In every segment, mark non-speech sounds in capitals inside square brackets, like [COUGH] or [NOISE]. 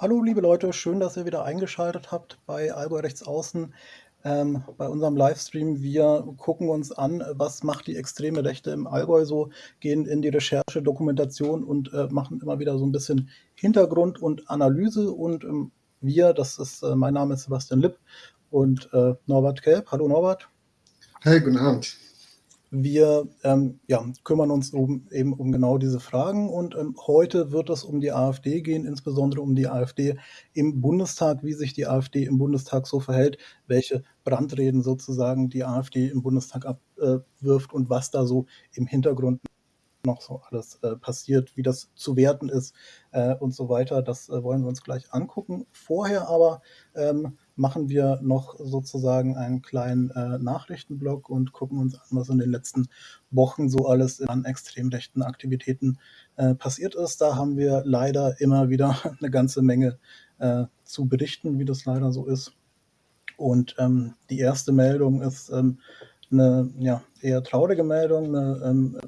Hallo liebe Leute, schön, dass ihr wieder eingeschaltet habt bei Allgäu Rechtsaußen, ähm, bei unserem Livestream. Wir gucken uns an, was macht die extreme Rechte im Allgäu so, gehen in die Recherche, Dokumentation und äh, machen immer wieder so ein bisschen Hintergrund und Analyse. Und ähm, wir, das ist, äh, mein Name ist Sebastian Lipp und äh, Norbert Kelb. Hallo Norbert. Hey, guten Abend. Wir ähm, ja, kümmern uns um, eben um genau diese Fragen und ähm, heute wird es um die AfD gehen, insbesondere um die AfD im Bundestag, wie sich die AfD im Bundestag so verhält, welche Brandreden sozusagen die AfD im Bundestag abwirft und was da so im Hintergrund noch so alles äh, passiert, wie das zu werten ist äh, und so weiter. Das äh, wollen wir uns gleich angucken. Vorher aber ähm, machen wir noch sozusagen einen kleinen äh, Nachrichtenblock und gucken uns an, was in den letzten Wochen so alles an extrem rechten Aktivitäten äh, passiert ist. Da haben wir leider immer wieder [LAUGHS] eine ganze Menge äh, zu berichten, wie das leider so ist. Und ähm, die erste Meldung ist ähm, eine ja, eher traurige Meldung, eine, ähm,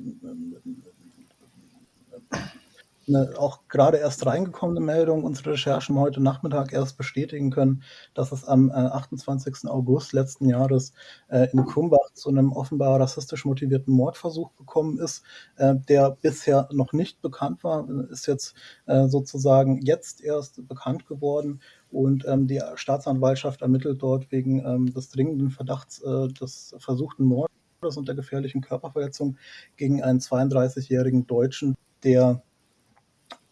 eine auch gerade erst reingekommene Meldung. Unsere Recherchen heute Nachmittag erst bestätigen können, dass es am äh, 28. August letzten Jahres äh, in Krumbach zu einem offenbar rassistisch motivierten Mordversuch gekommen ist, äh, der bisher noch nicht bekannt war, ist jetzt äh, sozusagen jetzt erst bekannt geworden. Und ähm, die Staatsanwaltschaft ermittelt dort wegen ähm, des dringenden Verdachts äh, des versuchten Mordes und der gefährlichen Körperverletzung gegen einen 32-jährigen Deutschen, der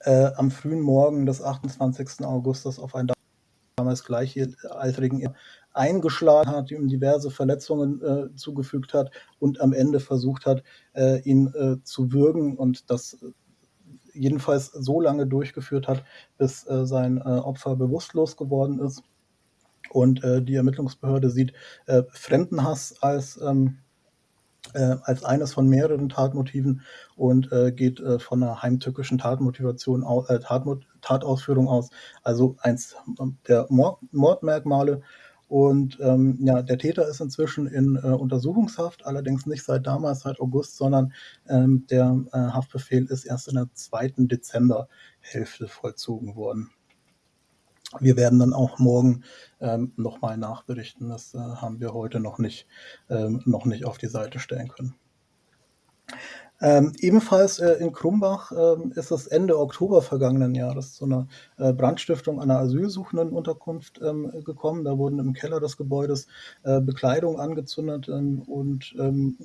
äh, am frühen Morgen des 28. Augustus auf einen damals gleichaltrigen eingeschlagen hat, ihm diverse Verletzungen äh, zugefügt hat und am Ende versucht hat, äh, ihn äh, zu würgen und das jedenfalls so lange durchgeführt hat, bis äh, sein äh, Opfer bewusstlos geworden ist. Und die Ermittlungsbehörde sieht Fremdenhass als ähm, äh, als eines von mehreren Tatmotiven und äh, geht äh, von einer heimtückischen Tatmotivation, äh, Tatmot Tatausführung aus, also eins der Mord Mordmerkmale. Und ähm, ja, der Täter ist inzwischen in äh, Untersuchungshaft, allerdings nicht seit damals, seit August, sondern ähm, der äh, Haftbefehl ist erst in der zweiten Dezemberhälfte vollzogen worden. Wir werden dann auch morgen ähm, nochmal nachberichten. Das äh, haben wir heute noch nicht, ähm, noch nicht auf die Seite stellen können. Ähm, ebenfalls äh, in Krumbach äh, ist es Ende Oktober vergangenen Jahres zu einer äh, Brandstiftung einer asylsuchenden Unterkunft ähm, gekommen. Da wurden im Keller des Gebäudes äh, Bekleidung angezündet ähm, und ähm,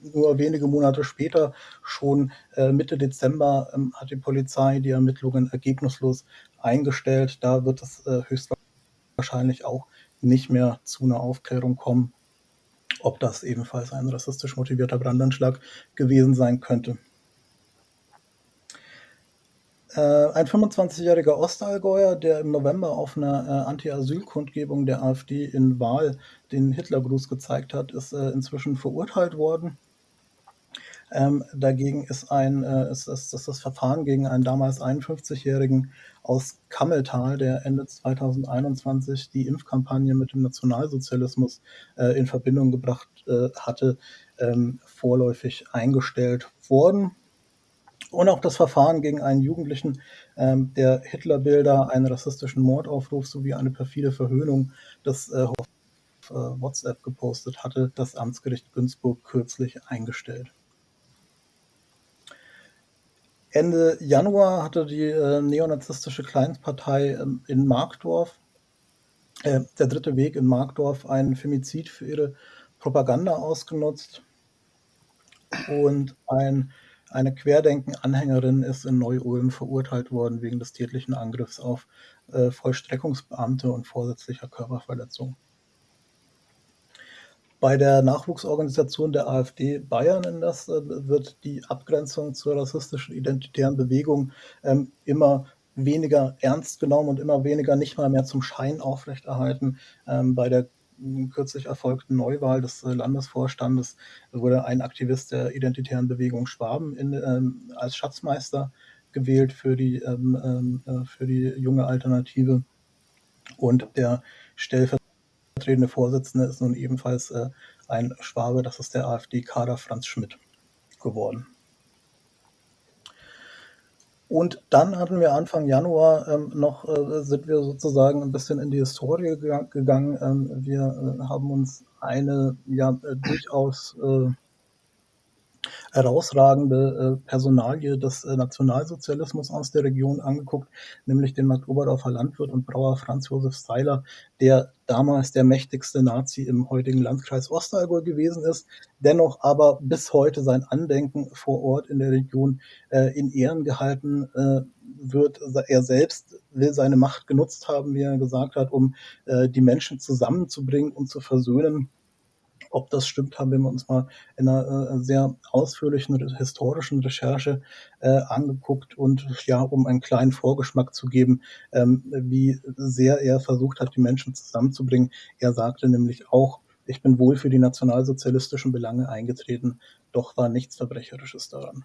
nur wenige Monate später, schon äh, Mitte Dezember, ähm, hat die Polizei die Ermittlungen ergebnislos eingestellt. Da wird es äh, höchstwahrscheinlich auch nicht mehr zu einer Aufklärung kommen, ob das ebenfalls ein rassistisch motivierter Brandanschlag gewesen sein könnte. Äh, ein 25-jähriger Ostallgäuer, der im November auf einer äh, Anti-Asyl-Kundgebung der AfD in Wahl den Hitlergruß gezeigt hat, ist äh, inzwischen verurteilt worden. Ähm, dagegen ist, ein, äh, ist, ist, ist das Verfahren gegen einen damals 51-Jährigen aus Kammeltal, der Ende 2021 die Impfkampagne mit dem Nationalsozialismus äh, in Verbindung gebracht äh, hatte, ähm, vorläufig eingestellt worden. Und auch das Verfahren gegen einen Jugendlichen, ähm, der Hitlerbilder, einen rassistischen Mordaufruf sowie eine perfide Verhöhnung des äh, auf äh, WhatsApp gepostet hatte, das Amtsgericht Günzburg kürzlich eingestellt. Ende Januar hatte die äh, neonazistische Kleinstpartei ähm, in Markdorf, äh, der dritte Weg in Markdorf, einen Femizid für ihre Propaganda ausgenutzt. Und ein, eine Querdenken-Anhängerin ist in Neu-Ulm verurteilt worden wegen des tätlichen Angriffs auf äh, Vollstreckungsbeamte und vorsätzlicher Körperverletzung. Bei der Nachwuchsorganisation der AfD Bayern in das äh, wird die Abgrenzung zur rassistischen identitären Bewegung ähm, immer weniger ernst genommen und immer weniger nicht mal mehr zum Schein aufrechterhalten. Ähm, bei der kürzlich erfolgten Neuwahl des äh, Landesvorstandes wurde ein Aktivist der identitären Bewegung Schwaben in, ähm, als Schatzmeister gewählt für die, ähm, ähm äh, für die junge Alternative. Und der Stellvertreter stellvertretende Vorsitzende ist nun ebenfalls äh, ein Schwabe, das ist der AfD-Kader Franz Schmidt geworden. Und dann hatten wir Anfang Januar ähm, noch, äh, sind wir sozusagen ein bisschen in die Historie gegangen. Ähm, wir äh, haben uns eine ja durchaus äh, herausragende äh, Personalie des äh, Nationalsozialismus aus der Region angeguckt, nämlich den Marktoberdorfer Landwirt und Brauer Franz Josef Seiler, der damals der mächtigste Nazi im heutigen Landkreis Ostallgäu gewesen ist, dennoch aber bis heute sein Andenken vor Ort in der Region äh, in Ehren gehalten äh, wird. Er selbst will seine Macht genutzt haben, wie er gesagt hat, um äh, die Menschen zusammenzubringen und zu versöhnen. Ob das stimmt, haben wir uns mal in einer äh, sehr ausführlichen historischen Recherche äh, angeguckt und ja, um einen kleinen Vorgeschmack zu geben, ähm, wie sehr er versucht hat, die Menschen zusammenzubringen. Er sagte nämlich auch, ich bin wohl für die nationalsozialistischen Belange eingetreten, doch war nichts Verbrecherisches daran.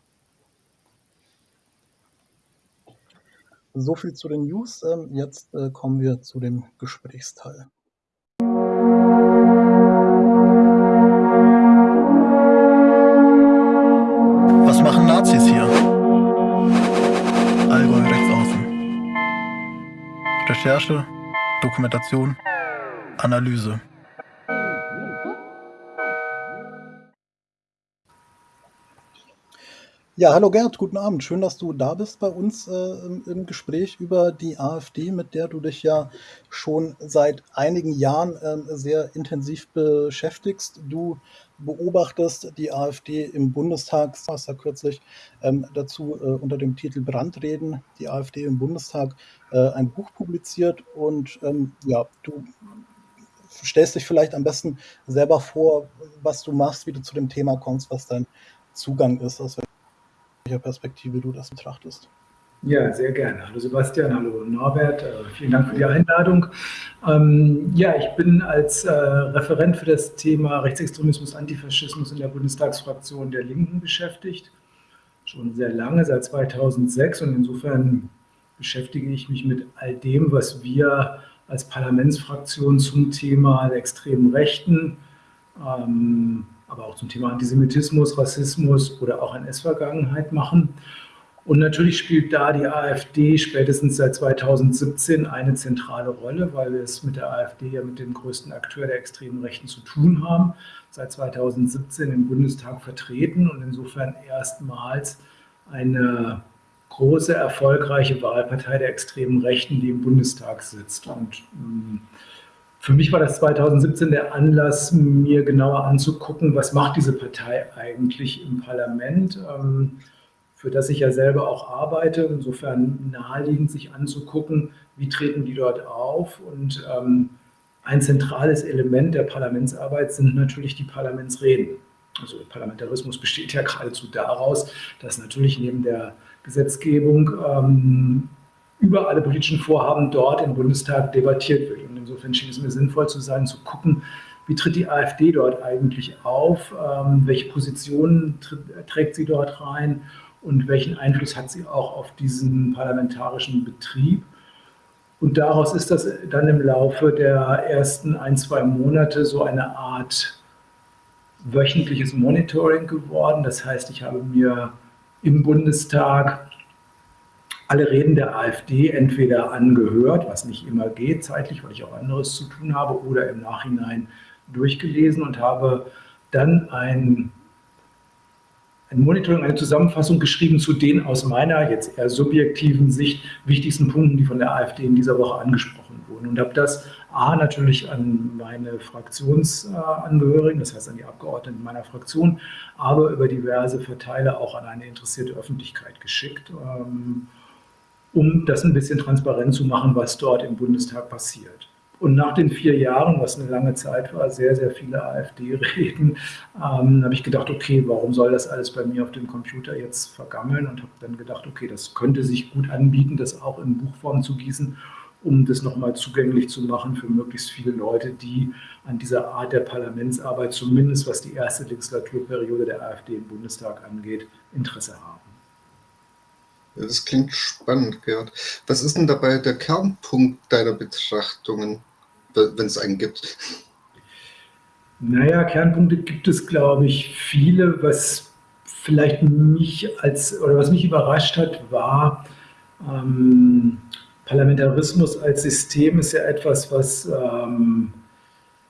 So viel zu den News. Ähm, jetzt äh, kommen wir zu dem Gesprächsteil. Recherche, Dokumentation, Analyse. Ja, hallo Gerd, guten Abend. Schön, dass du da bist bei uns äh, im, Gespräch über die AfD, mit der du dich ja schon seit einigen Jahren äh, sehr intensiv beschäftigst. Du beobachtest die AfD im Bundestag, hast ja kürzlich ähm, dazu äh, unter dem Titel Brandreden, die AfD im Bundestag, äh, ein Buch publiziert und ähm, ja, du stellst dich vielleicht am besten selber vor, was du machst, wie du zu dem Thema kommst, was dein Zugang ist, aus welcher Perspektive du das betrachtest. Ja, sehr gerne. Hallo Sebastian, hallo Norbert, äh, vielen Dank für die Einladung. Ähm, ja, ich bin als äh, Referent für das Thema Rechtsextremismus, Antifaschismus in der Bundestagsfraktion der Linken beschäftigt, schon sehr lange, seit 2006 und insofern beschäftige ich mich mit all dem, was wir als Parlamentsfraktion zum Thema der extremen Rechten, ähm, aber auch zum Thema Antisemitismus, Rassismus oder auch NS-Vergangenheit machen. Und natürlich spielt da die AfD spätestens seit 2017 eine zentrale Rolle, weil wir es mit der AfD ja mit dem größten Akteur der extremen Rechten zu tun haben, seit 2017 im Bundestag vertreten und insofern erstmals eine große, erfolgreiche Wahlpartei der extremen Rechten, die im Bundestag sitzt. Und ähm, für mich war das 2017 der Anlass, mir genauer anzugucken, was macht diese Partei eigentlich im Parlament. Ähm, für das ich ja selber auch arbeite. Insofern naheliegend, sich anzugucken, wie treten die dort auf. Und ähm, ein zentrales Element der Parlamentsarbeit sind natürlich die Parlamentsreden. Also Parlamentarismus besteht ja geradezu daraus, dass natürlich neben der Gesetzgebung ähm, über alle politischen Vorhaben dort im Bundestag debattiert wird. Und insofern schien es mir sinnvoll zu sein, zu gucken, wie tritt die AfD dort eigentlich auf, ähm, welche Positionen trägt sie dort rein und welchen Einfluss hat sie auch auf diesen parlamentarischen Betrieb. Und daraus ist das dann im Laufe der ersten ein, zwei Monate so eine Art wöchentliches Monitoring geworden. Das heißt, ich habe mir im Bundestag alle Reden der AfD entweder angehört, was nicht immer geht zeitlich, weil ich auch anderes zu tun habe, oder im Nachhinein durchgelesen und habe dann ein ein Monitoring, eine Zusammenfassung geschrieben zu den aus meiner jetzt eher subjektiven Sicht wichtigsten Punkten, die von der AfD in dieser Woche angesprochen wurden. Und habe das A natürlich an meine Fraktionsangehörigen, das heißt an die Abgeordneten meiner Fraktion, aber über diverse Verteiler auch an eine interessierte Öffentlichkeit geschickt, ähm, um das ein bisschen transparent zu machen, was dort im Bundestag passiert. Und nach den vier Jahren, was eine lange Zeit war, sehr, sehr viele AfD-Reden, ähm, habe ich gedacht, okay, warum soll das alles bei mir auf dem Computer jetzt vergammeln? Und habe dann gedacht, okay, das könnte sich gut anbieten, das auch in Buchform zu gießen, um das nochmal zugänglich zu machen für möglichst viele Leute, die an dieser Art der Parlamentsarbeit, zumindest was die erste Legislaturperiode der AfD im Bundestag angeht, Interesse haben. Das klingt spannend, Gerd. Was ist denn dabei der Kernpunkt deiner Betrachtungen? wenn es einen gibt? Naja, Kernpunkte gibt es, glaube ich, viele. Was vielleicht mich als, oder was mich überrascht hat, war, ähm, Parlamentarismus als System ist ja etwas, was, ähm,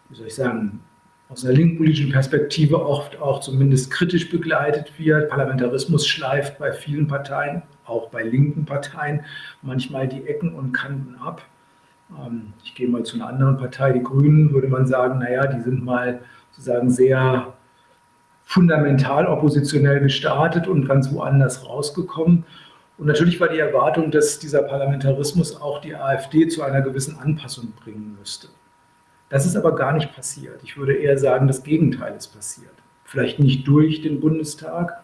wie soll ich sagen, aus einer linkspolitischen Perspektive oft auch zumindest kritisch begleitet wird. Parlamentarismus schleift bei vielen Parteien, auch bei linken Parteien, manchmal die Ecken und Kanten ab. Ähm, ich gehe mal zu einer anderen Partei, die Grünen, würde man sagen, naja, die sind mal sozusagen sehr fundamental oppositionell gestartet und ganz woanders rausgekommen. Und natürlich war die Erwartung, dass dieser Parlamentarismus auch die AfD zu einer gewissen Anpassung bringen müsste. Das ist aber gar nicht passiert. Ich würde eher sagen, das Gegenteil ist passiert. Vielleicht nicht durch den Bundestag,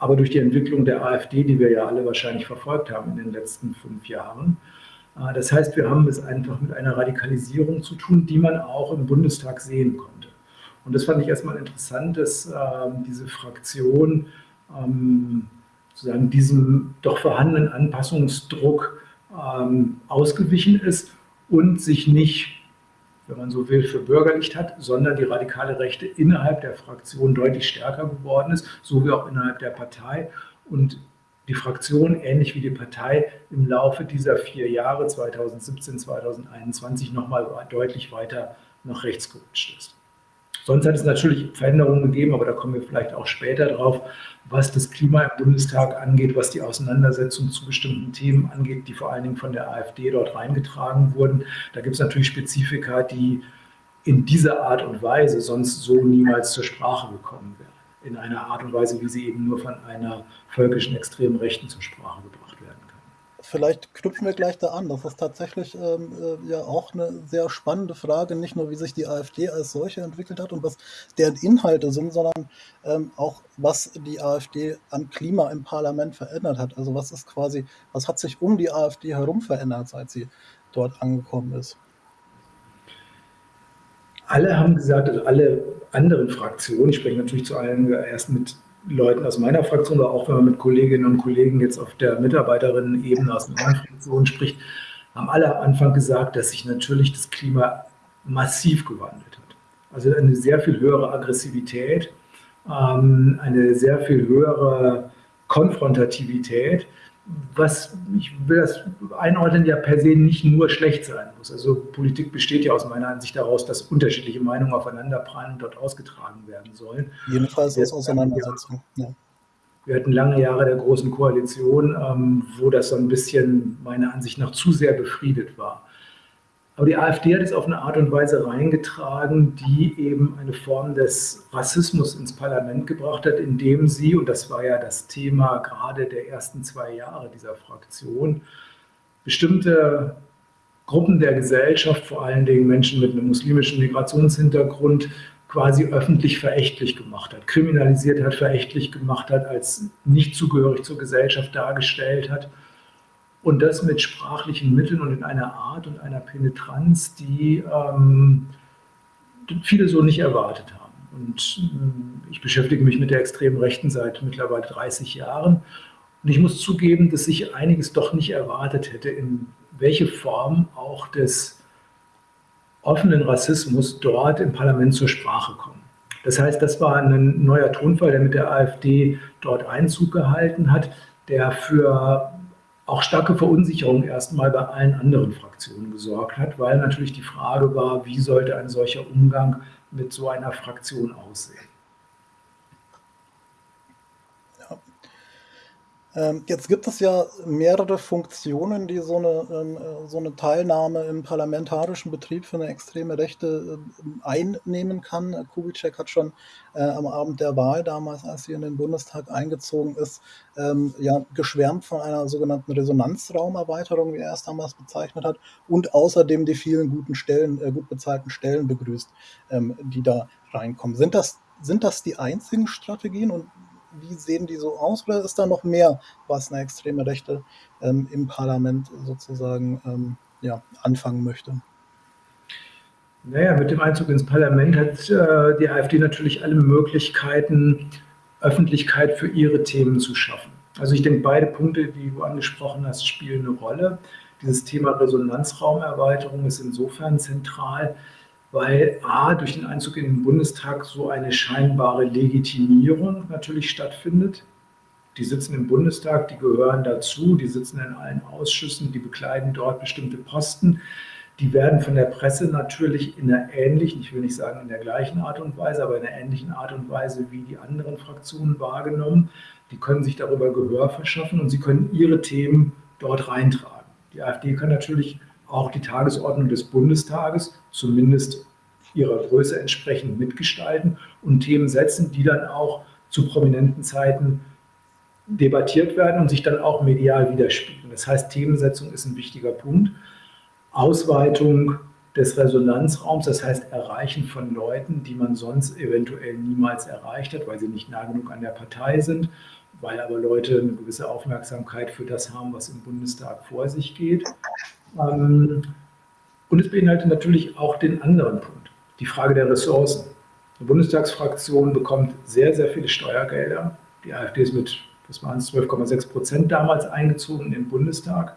aber durch die Entwicklung der AfD, die wir ja alle wahrscheinlich verfolgt haben in den letzten fünf Jahren. Äh, das heißt, wir haben es einfach mit einer Radikalisierung zu tun, die man auch im Bundestag sehen konnte. Und das fand ich erstmal interessant, dass äh, diese Fraktion ähm, sozusagen diesem doch vorhandenen Anpassungsdruck ähm, ausgewichen ist und sich nicht, wenn man so will, für bürgerlicht hat, sondern die radikale Rechte innerhalb der Fraktion deutlich stärker geworden ist, so wie auch innerhalb der Partei. Und die Fraktion, ähnlich wie die Partei, im Laufe dieser vier Jahre 2017, 2021 nochmal deutlich weiter nach rechts gerutscht ist. Sonst hat es natürlich Veränderungen gegeben, aber da kommen wir vielleicht auch später drauf, was das Klima im Bundestag angeht, was die Auseinandersetzung zu bestimmten Themen angeht, die vor allen Dingen von der AfD dort reingetragen wurden. Da gibt es natürlich Spezifika, die in dieser Art und Weise sonst so niemals zur Sprache gekommen wären. In einer Art und Weise, wie sie eben nur von einer völkischen extremen Rechten zur Sprache gebracht vielleicht knüpfen wir gleich da an. Das ist tatsächlich ähm, äh, ja auch eine sehr spannende Frage, nicht nur wie sich die AfD als solche entwickelt hat und was deren Inhalte sind, sondern ähm, auch was die AfD an Klima im Parlament verändert hat. Also was ist quasi, was hat sich um die AfD herum verändert, seit sie dort angekommen ist? Alle haben gesagt, also alle anderen Fraktionen, ich spreche natürlich zu allen erst mit Leuten aus meiner Fraktion, aber auch wenn man mit Kolleginnen und Kollegen jetzt auf der Mitarbeiterinnen-Ebene aus anderen Fraktionen spricht, haben alle am Anfang gesagt, dass sich natürlich das Klima massiv gewandelt hat. Also eine sehr viel höhere Aggressivität, ähm, eine sehr viel höhere Konfrontativität was ich will das einordnen, ja per se nicht nur schlecht sein muss. Also Politik besteht ja aus meiner Ansicht daraus, dass unterschiedliche Meinungen aufeinanderprallen und dort ausgetragen werden sollen. Jedenfalls aus Auseinandersetzung. Ja. Wir hatten lange Jahre der Großen Koalition, ähm, wo das so ein bisschen meiner Ansicht nach zu sehr befriedet war. Aber die AfD hat es auf eine Art und Weise reingetragen, die eben eine Form des Rassismus ins Parlament gebracht hat, indem sie, und das war ja das Thema gerade der ersten zwei Jahre dieser Fraktion, bestimmte Gruppen der Gesellschaft, vor allen Dingen Menschen mit einem muslimischen Migrationshintergrund, quasi öffentlich verächtlich gemacht hat, kriminalisiert hat, verächtlich gemacht hat, als nicht zugehörig zur Gesellschaft dargestellt hat und das mit sprachlichen Mitteln und in einer Art und einer Penetranz, die ähm, viele so nicht erwartet haben. Und äh, ich beschäftige mich mit der extremen Rechten seit mittlerweile 30 Jahren. Und ich muss zugeben, dass ich einiges doch nicht erwartet hätte, in welche Form auch des offenen Rassismus dort im Parlament zur Sprache kommt. Das heißt, das war ein neuer Tonfall, der mit der AfD dort Einzug gehalten hat, der für auch starke Verunsicherung erstmal bei allen anderen Fraktionen gesorgt hat, weil natürlich die Frage war, wie sollte ein solcher Umgang mit so einer Fraktion aussehen. Ähm, jetzt gibt es ja mehrere Funktionen, die so eine, ähm, äh, so eine Teilnahme im parlamentarischen Betrieb für eine extreme Rechte ähm, einnehmen kann. Kubitschek hat schon äh, am Abend der Wahl damals, als sie in den Bundestag eingezogen ist, ähm, ja, geschwärmt von einer sogenannten Resonanzraumerweiterung, wie er es damals bezeichnet hat, und außerdem die vielen guten Stellen, äh, gut bezahlten Stellen begrüßt, ähm, die da reinkommen. Sind das, sind das die einzigen Strategien und wie sehen die so aus oder ist da noch mehr, was eine extreme Rechte ähm, im Parlament sozusagen ähm, ja, anfangen möchte? Naja, mit dem Einzug ins Parlament hat äh, die AfD natürlich alle Möglichkeiten, Öffentlichkeit für ihre Themen zu schaffen. Also ich denke, beide Punkte, die du angesprochen hast, spielen eine Rolle. Dieses Thema Resonanzraumerweiterung ist insofern zentral, weil A, durch den Einzug in den Bundestag so eine scheinbare Legitimierung natürlich stattfindet. Die sitzen im Bundestag, die gehören dazu, die sitzen in allen Ausschüssen, die bekleiden dort bestimmte Posten. Die werden von der Presse natürlich in einer ähnlichen, ich will nicht sagen in der gleichen Art und Weise, aber in einer ähnlichen Art und Weise wie die anderen Fraktionen wahrgenommen. Die können sich darüber Gehör verschaffen und sie können ihre Themen dort reintragen. Die AfD kann natürlich auch die Tagesordnung des Bundestages zumindest ihrer Größe entsprechend mitgestalten und Themen setzen, die dann auch zu prominenten Zeiten debattiert werden und sich dann auch medial widerspiegeln. Das heißt, Themensetzung ist ein wichtiger Punkt. Ausweitung des Resonanzraums, das heißt Erreichen von Leuten, die man sonst eventuell niemals erreicht hat, weil sie nicht nah genug an der Partei sind, weil aber Leute eine gewisse Aufmerksamkeit für das haben, was im Bundestag vor sich geht. Ähm, und es beinhaltet natürlich auch den anderen Punkt, die Frage der Ressourcen. Die Bundestagsfraktion bekommt sehr, sehr viele Steuergelder. Die AfD ist mit, das waren 12,6 Prozent damals eingezogen in den Bundestag.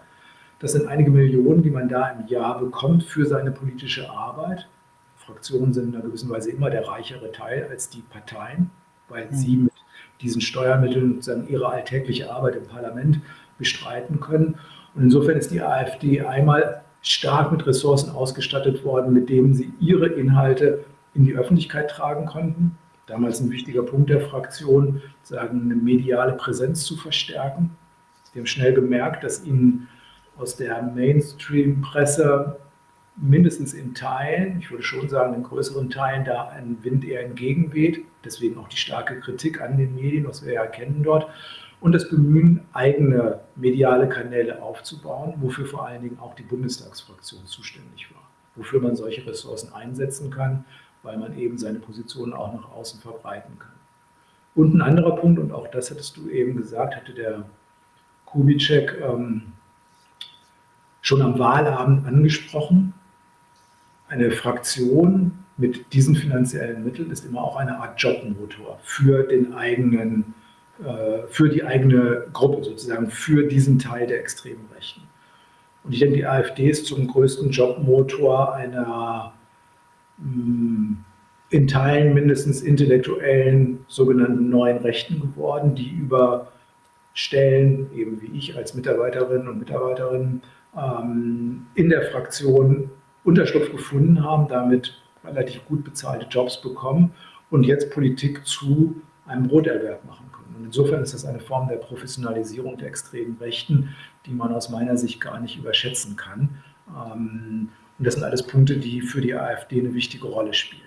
Das sind einige Millionen, die man da im Jahr bekommt für seine politische Arbeit. Fraktionen sind in einer gewissen Weise immer der reichere Teil als die Parteien, weil mhm. sie mit diesen Steuermitteln sozusagen ihre alltägliche Arbeit im Parlament bestreiten können. Und insofern ist die AfD einmal stark mit Ressourcen ausgestattet worden, mit denen sie ihre Inhalte in die Öffentlichkeit tragen konnten. Damals ein wichtiger Punkt der Fraktion, sagen, eine mediale Präsenz zu verstärken. Sie haben schnell gemerkt, dass ihnen aus der Mainstream-Presse mindestens in Teilen, ich würde schon sagen in größeren Teilen, da ein Wind eher entgegenweht. Deswegen auch die starke Kritik an den Medien, was wir ja kennen dort und das Bemühen, eigene mediale Kanäle aufzubauen, wofür vor allen Dingen auch die Bundestagsfraktion zuständig war, wofür man solche Ressourcen einsetzen kann, weil man eben seine Positionen auch nach außen verbreiten kann. Und ein anderer Punkt, und auch das hattest du eben gesagt, hatte der Kubitschek ähm, schon am Wahlabend angesprochen. Eine Fraktion mit diesen finanziellen Mitteln ist immer auch eine Art Jobmotor für den eigenen für die eigene Gruppe sozusagen, für diesen Teil der extremen Rechten. Und ich denke, die AfD ist zum größten Jobmotor einer mm, in Teilen mindestens intellektuellen sogenannten neuen Rechten geworden, die über Stellen, eben wie ich als Mitarbeiterinnen und Mitarbeiterin, ähm, in der Fraktion Unterschlupf gefunden haben, damit relativ gut bezahlte Jobs bekommen und jetzt Politik zu einem Broterwerb machen können. Und insofern ist das eine Form der Professionalisierung der extremen Rechten, die man aus meiner Sicht gar nicht überschätzen kann. Ähm, und das sind alles Punkte, die für die AfD eine wichtige Rolle spielen.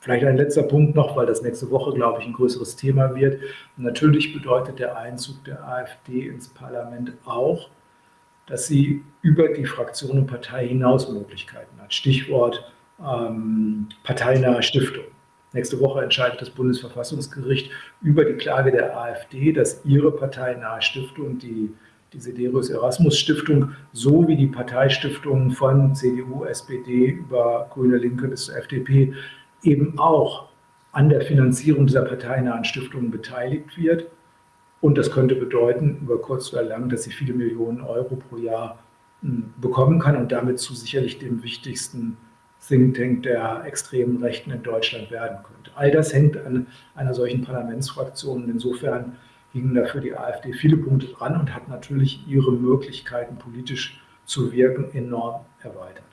Vielleicht ein letzter Punkt noch, weil das nächste Woche, glaube ich, ein größeres Thema wird. Natürlich bedeutet der Einzug der AfD ins Parlament auch, dass sie über die Fraktion und Partei hinaus Möglichkeiten hat. Stichwort ähm, parteinahe Stiftung. Nächste Woche entscheidet das Bundesverfassungsgericht über die Klage der AfD, dass ihre parteinahe Stiftung, die, die Sederius Erasmus Stiftung, sowie die Parteistiftungen von CDU, SPD über Grüne Linke bis zur FDP eben auch an der Finanzierung dieser parteinahen Stiftungen beteiligt wird. Und das könnte bedeuten, über kurz oder lang, dass sie viele Millionen Euro pro Jahr hm, bekommen kann und damit zu sicherlich dem wichtigsten Think Tank der extremen Rechten in Deutschland werden könnte. All das hängt an einer solchen Parlamentsfraktion. Insofern hingen dafür die AfD viele Punkte dran und hat natürlich ihre Möglichkeiten, politisch zu wirken, enorm erweitert.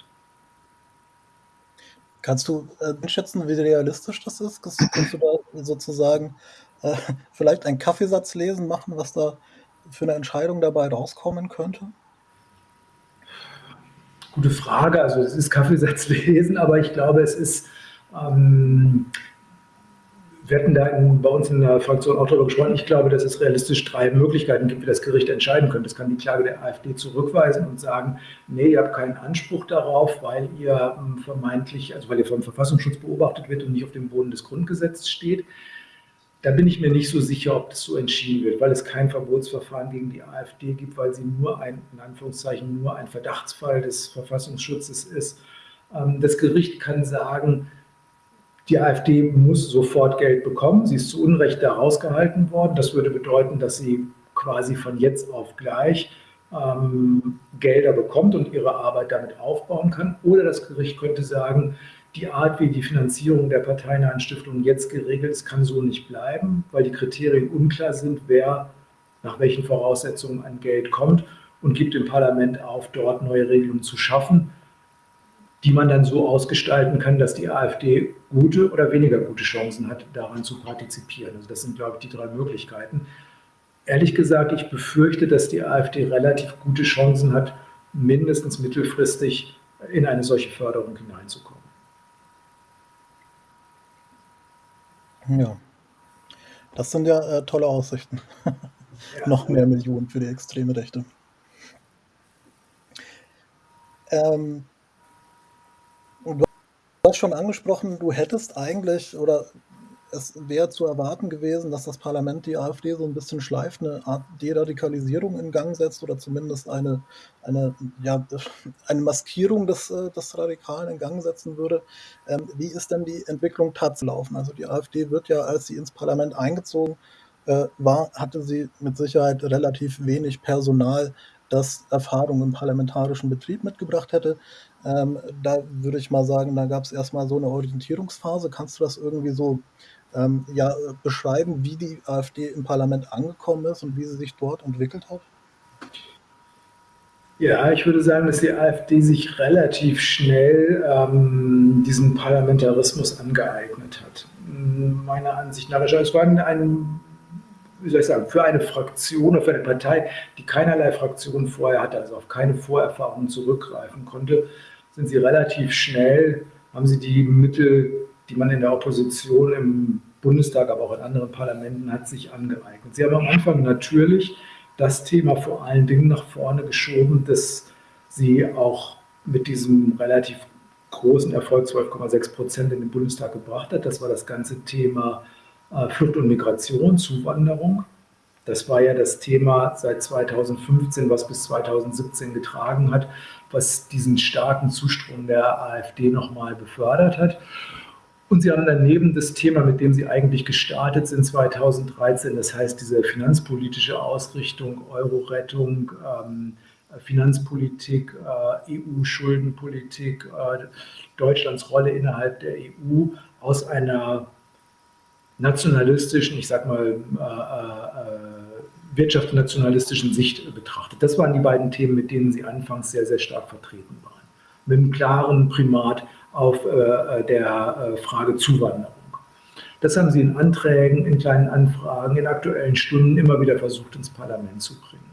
Kannst du äh, einschätzen, wie realistisch das ist? Kannst du da sozusagen äh, vielleicht einen Kaffeesatz lesen, machen, was da für eine Entscheidung dabei rauskommen könnte? Gute Frage. Also es ist Kaffeesatz [LAUGHS] lesen, aber ich glaube, es ist, ähm, wir hatten da in, bei uns in der Fraktion auch darüber gesprochen, ich glaube, dass es realistisch drei Möglichkeiten gibt, wie das Gericht entscheiden könnte. Es kann die Klage der AfD zurückweisen und sagen, nee, ihr habt keinen Anspruch darauf, weil ihr ähm, vermeintlich, also weil ihr vom Verfassungsschutz beobachtet wird und nicht auf dem Boden des Grundgesetzes steht. Da bin ich mir nicht so sicher, ob das so entschieden wird, weil es kein Verbotsverfahren gegen die AfD gibt, weil sie nur ein, in Anführungszeichen, nur ein Verdachtsfall des Verfassungsschutzes ist. Ähm, das Gericht kann sagen, die AfD muss sofort Geld bekommen. Sie ist zu Unrecht da rausgehalten worden. Das würde bedeuten, dass sie quasi von jetzt auf gleich ähm, Gelder bekommt und ihre Arbeit damit aufbauen kann. Oder das Gericht könnte sagen, die Art, wie die Finanzierung der parteinahen Stiftungen jetzt geregelt ist, kann so nicht bleiben, weil die Kriterien unklar sind, wer nach welchen Voraussetzungen an Geld kommt und gibt dem Parlament auf, dort neue Regelungen zu schaffen, die man dann so ausgestalten kann, dass die AfD gute oder weniger gute Chancen hat, daran zu partizipieren. Also das sind, glaube ich, die drei Möglichkeiten. Ehrlich gesagt, ich befürchte, dass die AfD relativ gute Chancen hat, mindestens mittelfristig in eine solche Förderung hineinzukommen. Ja, das sind ja äh, tolle Aussichten. [LAUGHS] Noch mehr Millionen für die extreme Rechte. Ähm, du hast schon angesprochen, du hättest eigentlich oder es wäre zu erwarten gewesen, dass das Parlament die AfD so ein bisschen schleift, eine Art Deradikalisierung in Gang setzt oder zumindest eine, eine, ja, eine Maskierung des, äh, des Radikalen in Gang setzen würde. Ähm, wie ist denn die Entwicklung tatsächlich laufen? Also die AfD wird ja, als sie ins Parlament eingezogen äh, war, hatte sie mit Sicherheit relativ wenig Personal, das Erfahrung im parlamentarischen Betrieb mitgebracht hätte. Ähm, da würde ich mal sagen, da gab es erstmal so eine Orientierungsphase. Kannst du das irgendwie so ähm, ja, beschreiben, wie die AfD im Parlament angekommen ist und wie sie sich dort entwickelt hat? Ja, ich würde sagen, dass die AfD sich relativ schnell ähm, diesen Parlamentarismus angeeignet hat. Meiner Ansicht nach. Also es war ein wie soll ich sagen, für eine Fraktion oder für eine Partei, die keinerlei Fraktion vorher hatte, also auf keine Vorerfahrungen zurückgreifen konnte, sind sie relativ schnell, haben sie die Mittel, die man in der Opposition im Bundestag, aber auch in anderen Parlamenten hat, sich angeeignet. Sie haben am Anfang natürlich das Thema vor allen Dingen nach vorne geschoben, dass sie auch mit diesem relativ großen Erfolg 12,6 Prozent in den Bundestag gebracht hat. Das war das ganze Thema äh, Flucht und Migration, Zuwanderung. Das war ja das Thema seit 2015, was bis 2017 getragen hat, was diesen starken Zustrom der AfD nochmal befördert hat. Und sie haben daneben das Thema, mit dem sie eigentlich gestartet sind 2013, das heißt diese finanzpolitische Ausrichtung, Euro-Rettung, ähm, Finanzpolitik, äh, EU-Schuldenpolitik, äh, Deutschlands Rolle innerhalb der EU aus einer nationalistischen, ich sag mal, äh, äh, wirtschaftsnationalistischen Sicht betrachtet. Das waren die beiden Themen, mit denen sie anfangs sehr, sehr stark vertreten waren. Mit einem klaren Primat auf äh, der äh, Frage Zuwanderung. Das haben sie in Anträgen, in kleinen Anfragen, in aktuellen Stunden immer wieder versucht, ins Parlament zu bringen.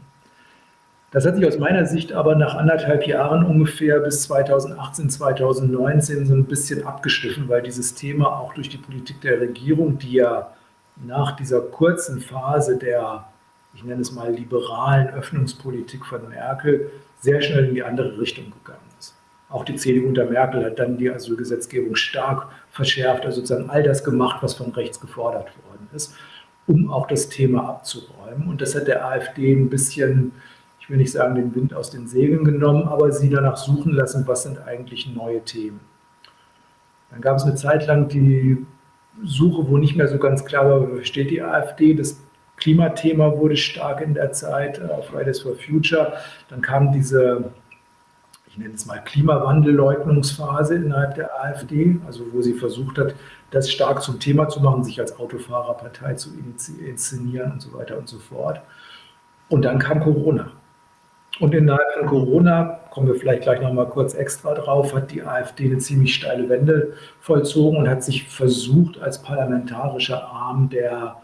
Das hat sich aus meiner Sicht aber nach anderthalb Jahren ungefähr bis 2018, 2019 so ein bisschen abgeschliffen, weil dieses Thema auch durch die Politik der Regierung, die ja nach dieser kurzen Phase der, ich nenne es mal, liberalen Öffnungspolitik von Merkel sehr schnell in die andere Richtung gegangen. Auch die CDU unter Merkel hat dann die Asylgesetzgebung stark verschärft, also sozusagen all das gemacht, was von rechts gefordert worden ist, um auch das Thema abzuräumen. Und das hat der AfD ein bisschen ich will nicht sagen, den Wind aus den Segeln genommen, aber sie danach suchen lassen, was sind eigentlich neue Themen. Dann gab es eine Zeit lang die Suche, wo nicht mehr so ganz klar war, steht die AfD. Das Klimathema wurde stark in der Zeit, äh, Fridays for Future. Dann kam diese, ich nenne es mal Klimawandelleugnungsphase innerhalb der AfD, also wo sie versucht hat, das stark zum Thema zu machen, sich als Autofahrerpartei zu inszenieren und so weiter und so fort. Und dann kam Corona. Und innerhalb von Corona, kommen wir vielleicht gleich noch mal kurz extra drauf, hat die AfD eine ziemlich steile Wende vollzogen und hat sich versucht, als parlamentarischer Arm der,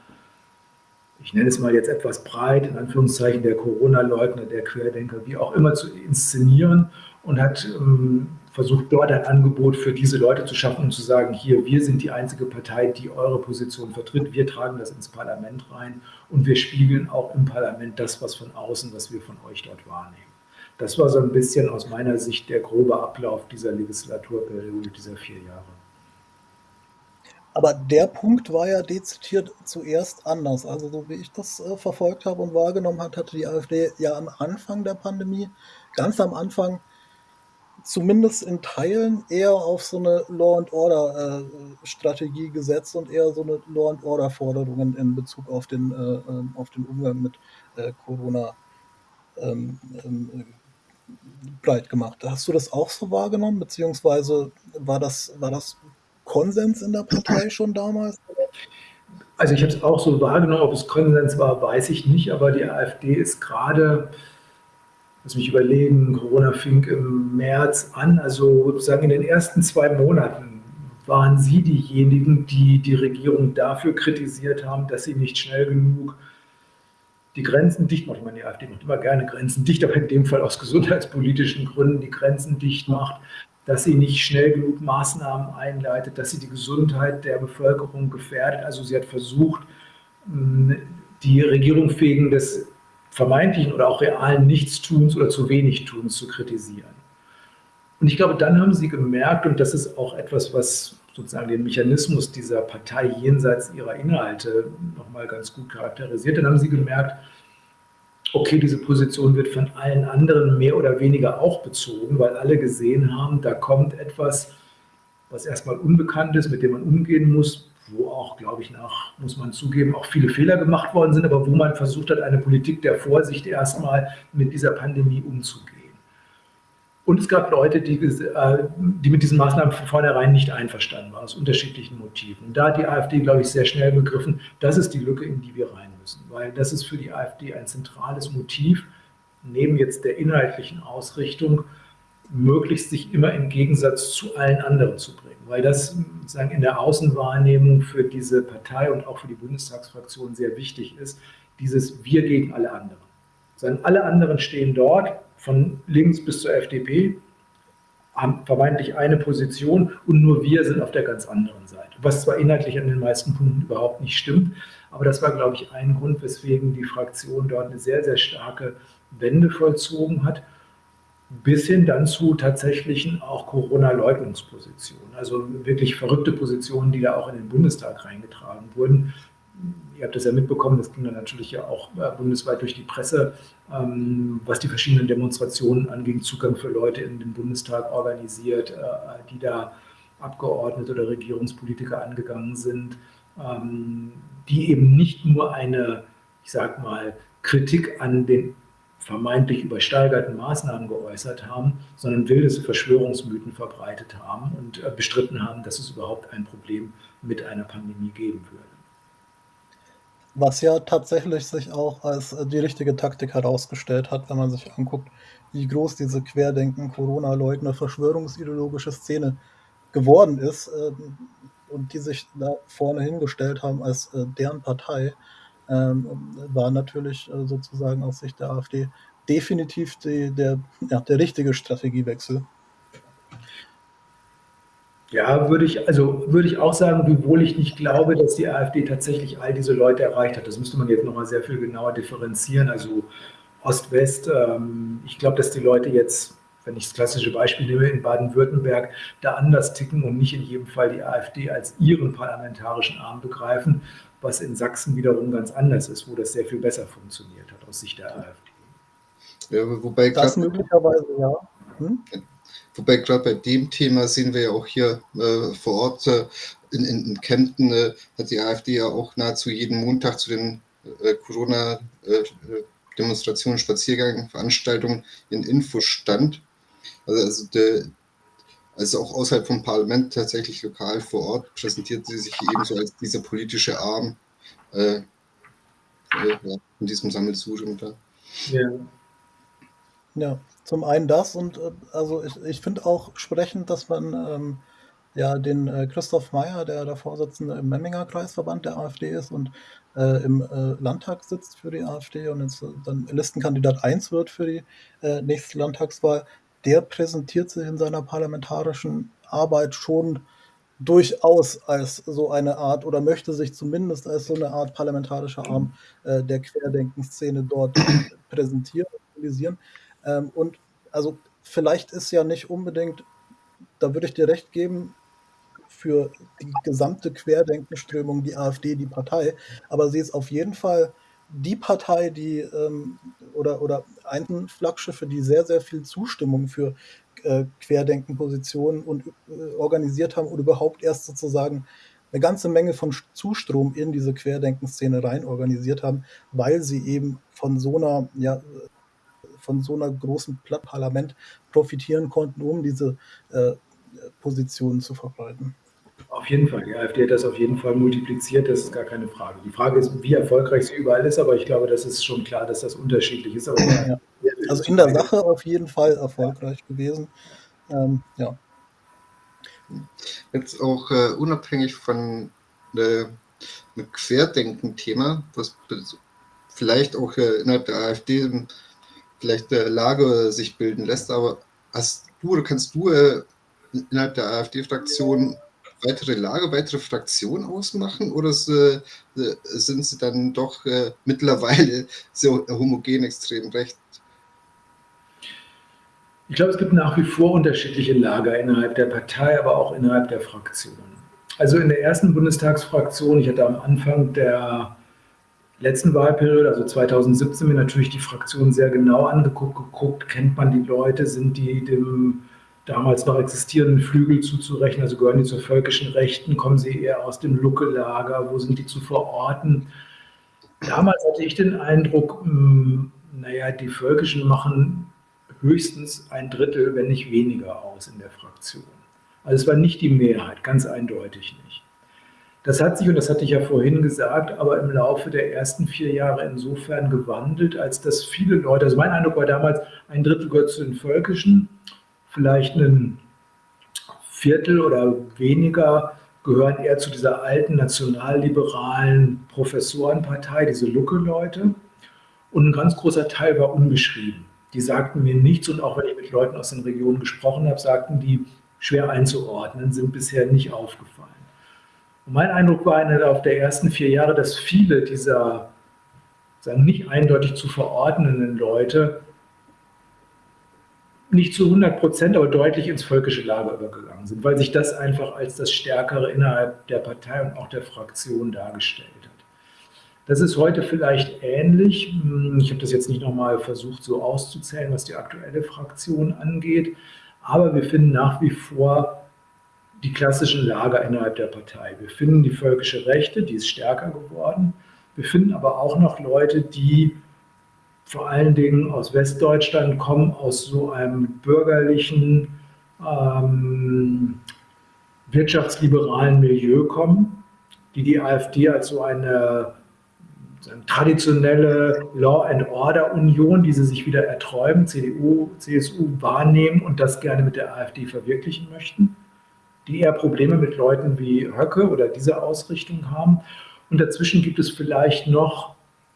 ich nenne es mal jetzt etwas breit, in Anführungszeichen der Corona-Leugner, der Querdenker, wie auch immer, zu inszenieren und hat ähm, versucht, dort ein Angebot für diese Leute zu schaffen und zu sagen, hier, wir sind die einzige Partei, die eure Position vertritt, wir tragen das ins Parlament rein und wir spiegeln auch im Parlament das, was von außen, was wir von euch dort wahrnehmen. Das war so ein bisschen aus meiner Sicht der grobe Ablauf dieser Legislaturperiode, dieser vier Jahre. Aber der Punkt war ja dezidiert zuerst anders. Also so wie ich das äh, verfolgt habe und wahrgenommen habe, hatte die AfD ja am Anfang der Pandemie, ganz am Anfang, zumindest in Teilen eher auf so eine Law and Order äh, Strategie gesetzt und eher so eine Law and Order Forderungen in Bezug auf den, äh, ähm, auf den Umgang mit äh, Corona ähm, ähm, breit gemacht. Hast du das auch so wahrgenommen, beziehungsweise war das, war das Konsens in der Partei schon damals? Also ich habe es auch so wahrgenommen, ob es Konsens war, weiß ich nicht, aber die AfD ist gerade, lass mich überlegen, Corona fing im März an, also sozusagen in den ersten zwei Monaten waren sie diejenigen, die die Regierung dafür kritisiert haben, dass sie nicht schnell genug die Grenzen dicht macht. Ich meine, die AfD macht immer gerne Grenzen dicht, aber in dem Fall aus gesundheitspolitischen Gründen die Grenzen dicht macht, dass sie nicht schnell genug Maßnahmen einleitet, dass sie die Gesundheit der Bevölkerung gefährdet. Also sie hat versucht, die Regierung wegen des vermeintlichen oder auch realen Nichtstuns oder zu wenig Tuns zu kritisieren. Und ich glaube, dann haben sie gemerkt, und das ist auch etwas, was sozusagen den Mechanismus dieser Partei jenseits ihrer Inhalte nochmal ganz gut charakterisiert. Dann haben sie gemerkt, okay, diese Position wird von allen anderen mehr oder weniger auch bezogen, weil alle gesehen haben, da kommt etwas, was erstmal unbekannt ist, mit dem man umgehen muss, wo auch, glaube ich, nach, muss man zugeben, auch viele Fehler gemacht worden sind, aber wo man versucht hat, eine Politik der Vorsicht erstmal mit dieser Pandemie umzugehen. Und es gab Leute, die, äh, die mit diesen Maßnahmen von vornherein nicht einverstanden waren, aus unterschiedlichen Motiven. Da hat die AfD, glaube ich, sehr schnell begriffen, das ist die Lücke, in die wir rein müssen. Weil das ist für die AfD ein zentrales Motiv, neben jetzt der inhaltlichen Ausrichtung, möglichst sich immer im Gegensatz zu allen anderen zu bringen. Weil das sozusagen in der Außenwahrnehmung für diese Partei und auch für die Bundestagsfraktion sehr wichtig ist, dieses Wir gegen alle anderen. Sondern alle anderen stehen dort, von links bis zur FDP, haben vermeintlich eine Position und nur wir sind auf der ganz anderen Seite. Was zwar inhaltlich an den meisten Punkten überhaupt nicht stimmt, aber das war, glaube ich, ein Grund, weswegen die Fraktion dort eine sehr, sehr starke Wende vollzogen hat, bis hin dann zu tatsächlichen auch Corona-Leugnungspositionen. Also wirklich verrückte Positionen, die da auch in den Bundestag reingetragen wurden, ihr habt das ja mitbekommen, das ging dann natürlich ja auch äh, bundesweit durch die Presse, ähm, was die verschiedenen Demonstrationen anging, Zugang für Leute in den Bundestag organisiert, äh, die da Abgeordnete oder Regierungspolitiker angegangen sind, ähm, die eben nicht nur eine, ich sag mal, Kritik an den vermeintlich übersteigerten Maßnahmen geäußert haben, sondern wilde Verschwörungsmythen verbreitet haben und äh, bestritten haben, dass es überhaupt ein Problem mit einer Pandemie geben würde. Was ja tatsächlich sich auch als äh, die richtige Taktik herausgestellt hat, wenn man sich anguckt, wie groß diese Querdenken, Corona-Leugner, verschwörungsideologische Szene geworden ist ähm, und die sich da vorne hingestellt haben als äh, deren Partei, ähm, war natürlich äh, sozusagen aus Sicht der AfD definitiv die, der, ja, der richtige Strategiewechsel. Ja, würde ich, also würde ich auch sagen, wiewohl ich nicht glaube, dass die AfD tatsächlich all diese Leute erreicht hat. Das müsste man jetzt nochmal sehr viel genauer differenzieren. Also Ost-West, ähm, ich glaube, dass die Leute jetzt, wenn ich das klassische Beispiel nehme, in Baden-Württemberg da anders ticken und nicht in jedem Fall die AfD als ihren parlamentarischen Arm begreifen, was in Sachsen wiederum ganz anders ist, wo das sehr viel besser funktioniert hat aus Sicht der AfD. Ja, wobei das möglicherweise, ja. Hm? Wobei gerade bei dem Thema sehen wir ja auch hier äh, vor Ort äh, in, in, in, Kempten, äh, hat die AfD ja auch nahezu jeden Montag zu den äh, Corona-Demonstrationen, Spaziergängen, Veranstaltungen in Infostand. Also, also, der, also auch außerhalb vom Parlament tatsächlich lokal vor Ort präsentiert sie sich ebenso als dieser politische Arm äh, äh, in diesem Sammelsurium da. Ja. Ja, zum einen das und äh, also ich, ich finde auch sprechend, dass man ähm, ja den äh, Christoph Meyer, der der Vorsitzende im Memminger Kreisverband der AfD ist und äh, im äh, Landtag sitzt für die AfD und jetzt äh, dann Listenkandidat 1 wird für die äh, nächste Landtagswahl, der präsentiert sich in seiner parlamentarischen Arbeit schon durchaus als so eine Art oder möchte sich zumindest als so eine Art parlamentarischer Arm äh, der Querdenkenszene dort [CLEARS THROAT] präsentieren. Ähm, und also vielleicht ist ja nicht unbedingt, da würde ich dir recht geben, für die gesamte Querdenkenströmung die AfD die Partei, aber sie ist auf jeden Fall die Partei, die ähm, oder, oder ein Flaggschiffe, die sehr, sehr viel Zustimmung für äh, Querdenkenpositionen und äh, organisiert haben und überhaupt erst sozusagen eine ganze Menge von Zustrom in diese Querdenkenszene rein organisiert haben, weil sie eben von so einer ja, von so einer großen Parlament profitieren konnten, um diese äh, Positionen zu verbreiten. Auf jeden Fall. Die AfD hat das auf jeden Fall multipliziert, das ist gar keine Frage. Die Frage ist, wie erfolgreich sie überall ist, aber ich glaube, das ist schon klar, dass das unterschiedlich ist. Ja. Also in der Sache auf jeden Fall erfolgreich ja. gewesen. Ähm, ja. Jetzt auch äh, unabhängig von äh, einem Querdenken-Thema, was vielleicht auch äh, innerhalb der AfD vielleicht der Lage sich bilden lässt, aber hast du oder kannst du äh, innerhalb der AfD-Fraktion weitere Lager, weitere Fraktionen ausmachen oder äh, sind sie dann doch äh, mittlerweile [LAUGHS] so homogen extrem recht? Ich glaube, es gibt nach wie vor unterschiedliche Lager innerhalb der Partei, aber auch innerhalb der Fraktion. Also in der ersten Bundestagsfraktion, ich hatte am Anfang der letzten Wahlperiode, also 2017, mir natürlich die Fraktion sehr genau angeguckt, geguckt, kennt man die Leute, sind die dem damals noch existierenden Flügel zuzurechnen, also gehören die zu völkischen Rechten, kommen sie eher aus dem Lucke-Lager, wo sind die zu verorten? Damals hatte ich den Eindruck, hm, naja, die Völkischen machen höchstens ein Drittel, wenn nicht weniger aus in der Fraktion. Also es war nicht die Mehrheit, ganz eindeutig nicht. Das hat sich, und das hatte ich ja vorhin gesagt, aber im Laufe der ersten vier Jahre insofern gewandelt, als dass viele Leute, also mein Eindruck war damals, ein Drittel gehört zu den Völkischen, vielleicht ein Viertel oder weniger gehören eher zu dieser alten nationalliberalen Professorenpartei, diese Lucke-Leute. Und ein ganz großer Teil war unbeschrieben. Die sagten mir nichts und auch wenn ich mit Leuten aus den Regionen gesprochen habe, sagten die, schwer einzuordnen, sind bisher nicht aufgefallen. Und mein Eindruck war in auf der ersten vier Jahre, dass viele dieser sagen, nicht eindeutig zu verordnenden Leute nicht zu 100 Prozent, aber deutlich ins völkische Lager übergegangen sind, weil sich das einfach als das Stärkere innerhalb der Partei und auch der Fraktion dargestellt hat. Das ist heute vielleicht ähnlich. Ich habe das jetzt nicht nochmal versucht so auszuzählen, was die aktuelle Fraktion angeht, aber wir finden nach wie vor die klassischen Lager innerhalb der Partei. Wir finden die völkische Rechte, die ist stärker geworden. Wir finden aber auch noch Leute, die vor allen Dingen aus Westdeutschland kommen, aus so einem bürgerlichen, ähm, wirtschaftsliberalen Milieu kommen, die die AfD als so eine, eine traditionelle Law and Order Union, die sie sich wieder erträumen, CDU, CSU wahrnehmen und das gerne mit der AfD verwirklichen möchten, die eher Probleme mit Leuten wie Höcke oder diese Ausrichtung haben. Und dazwischen gibt es vielleicht noch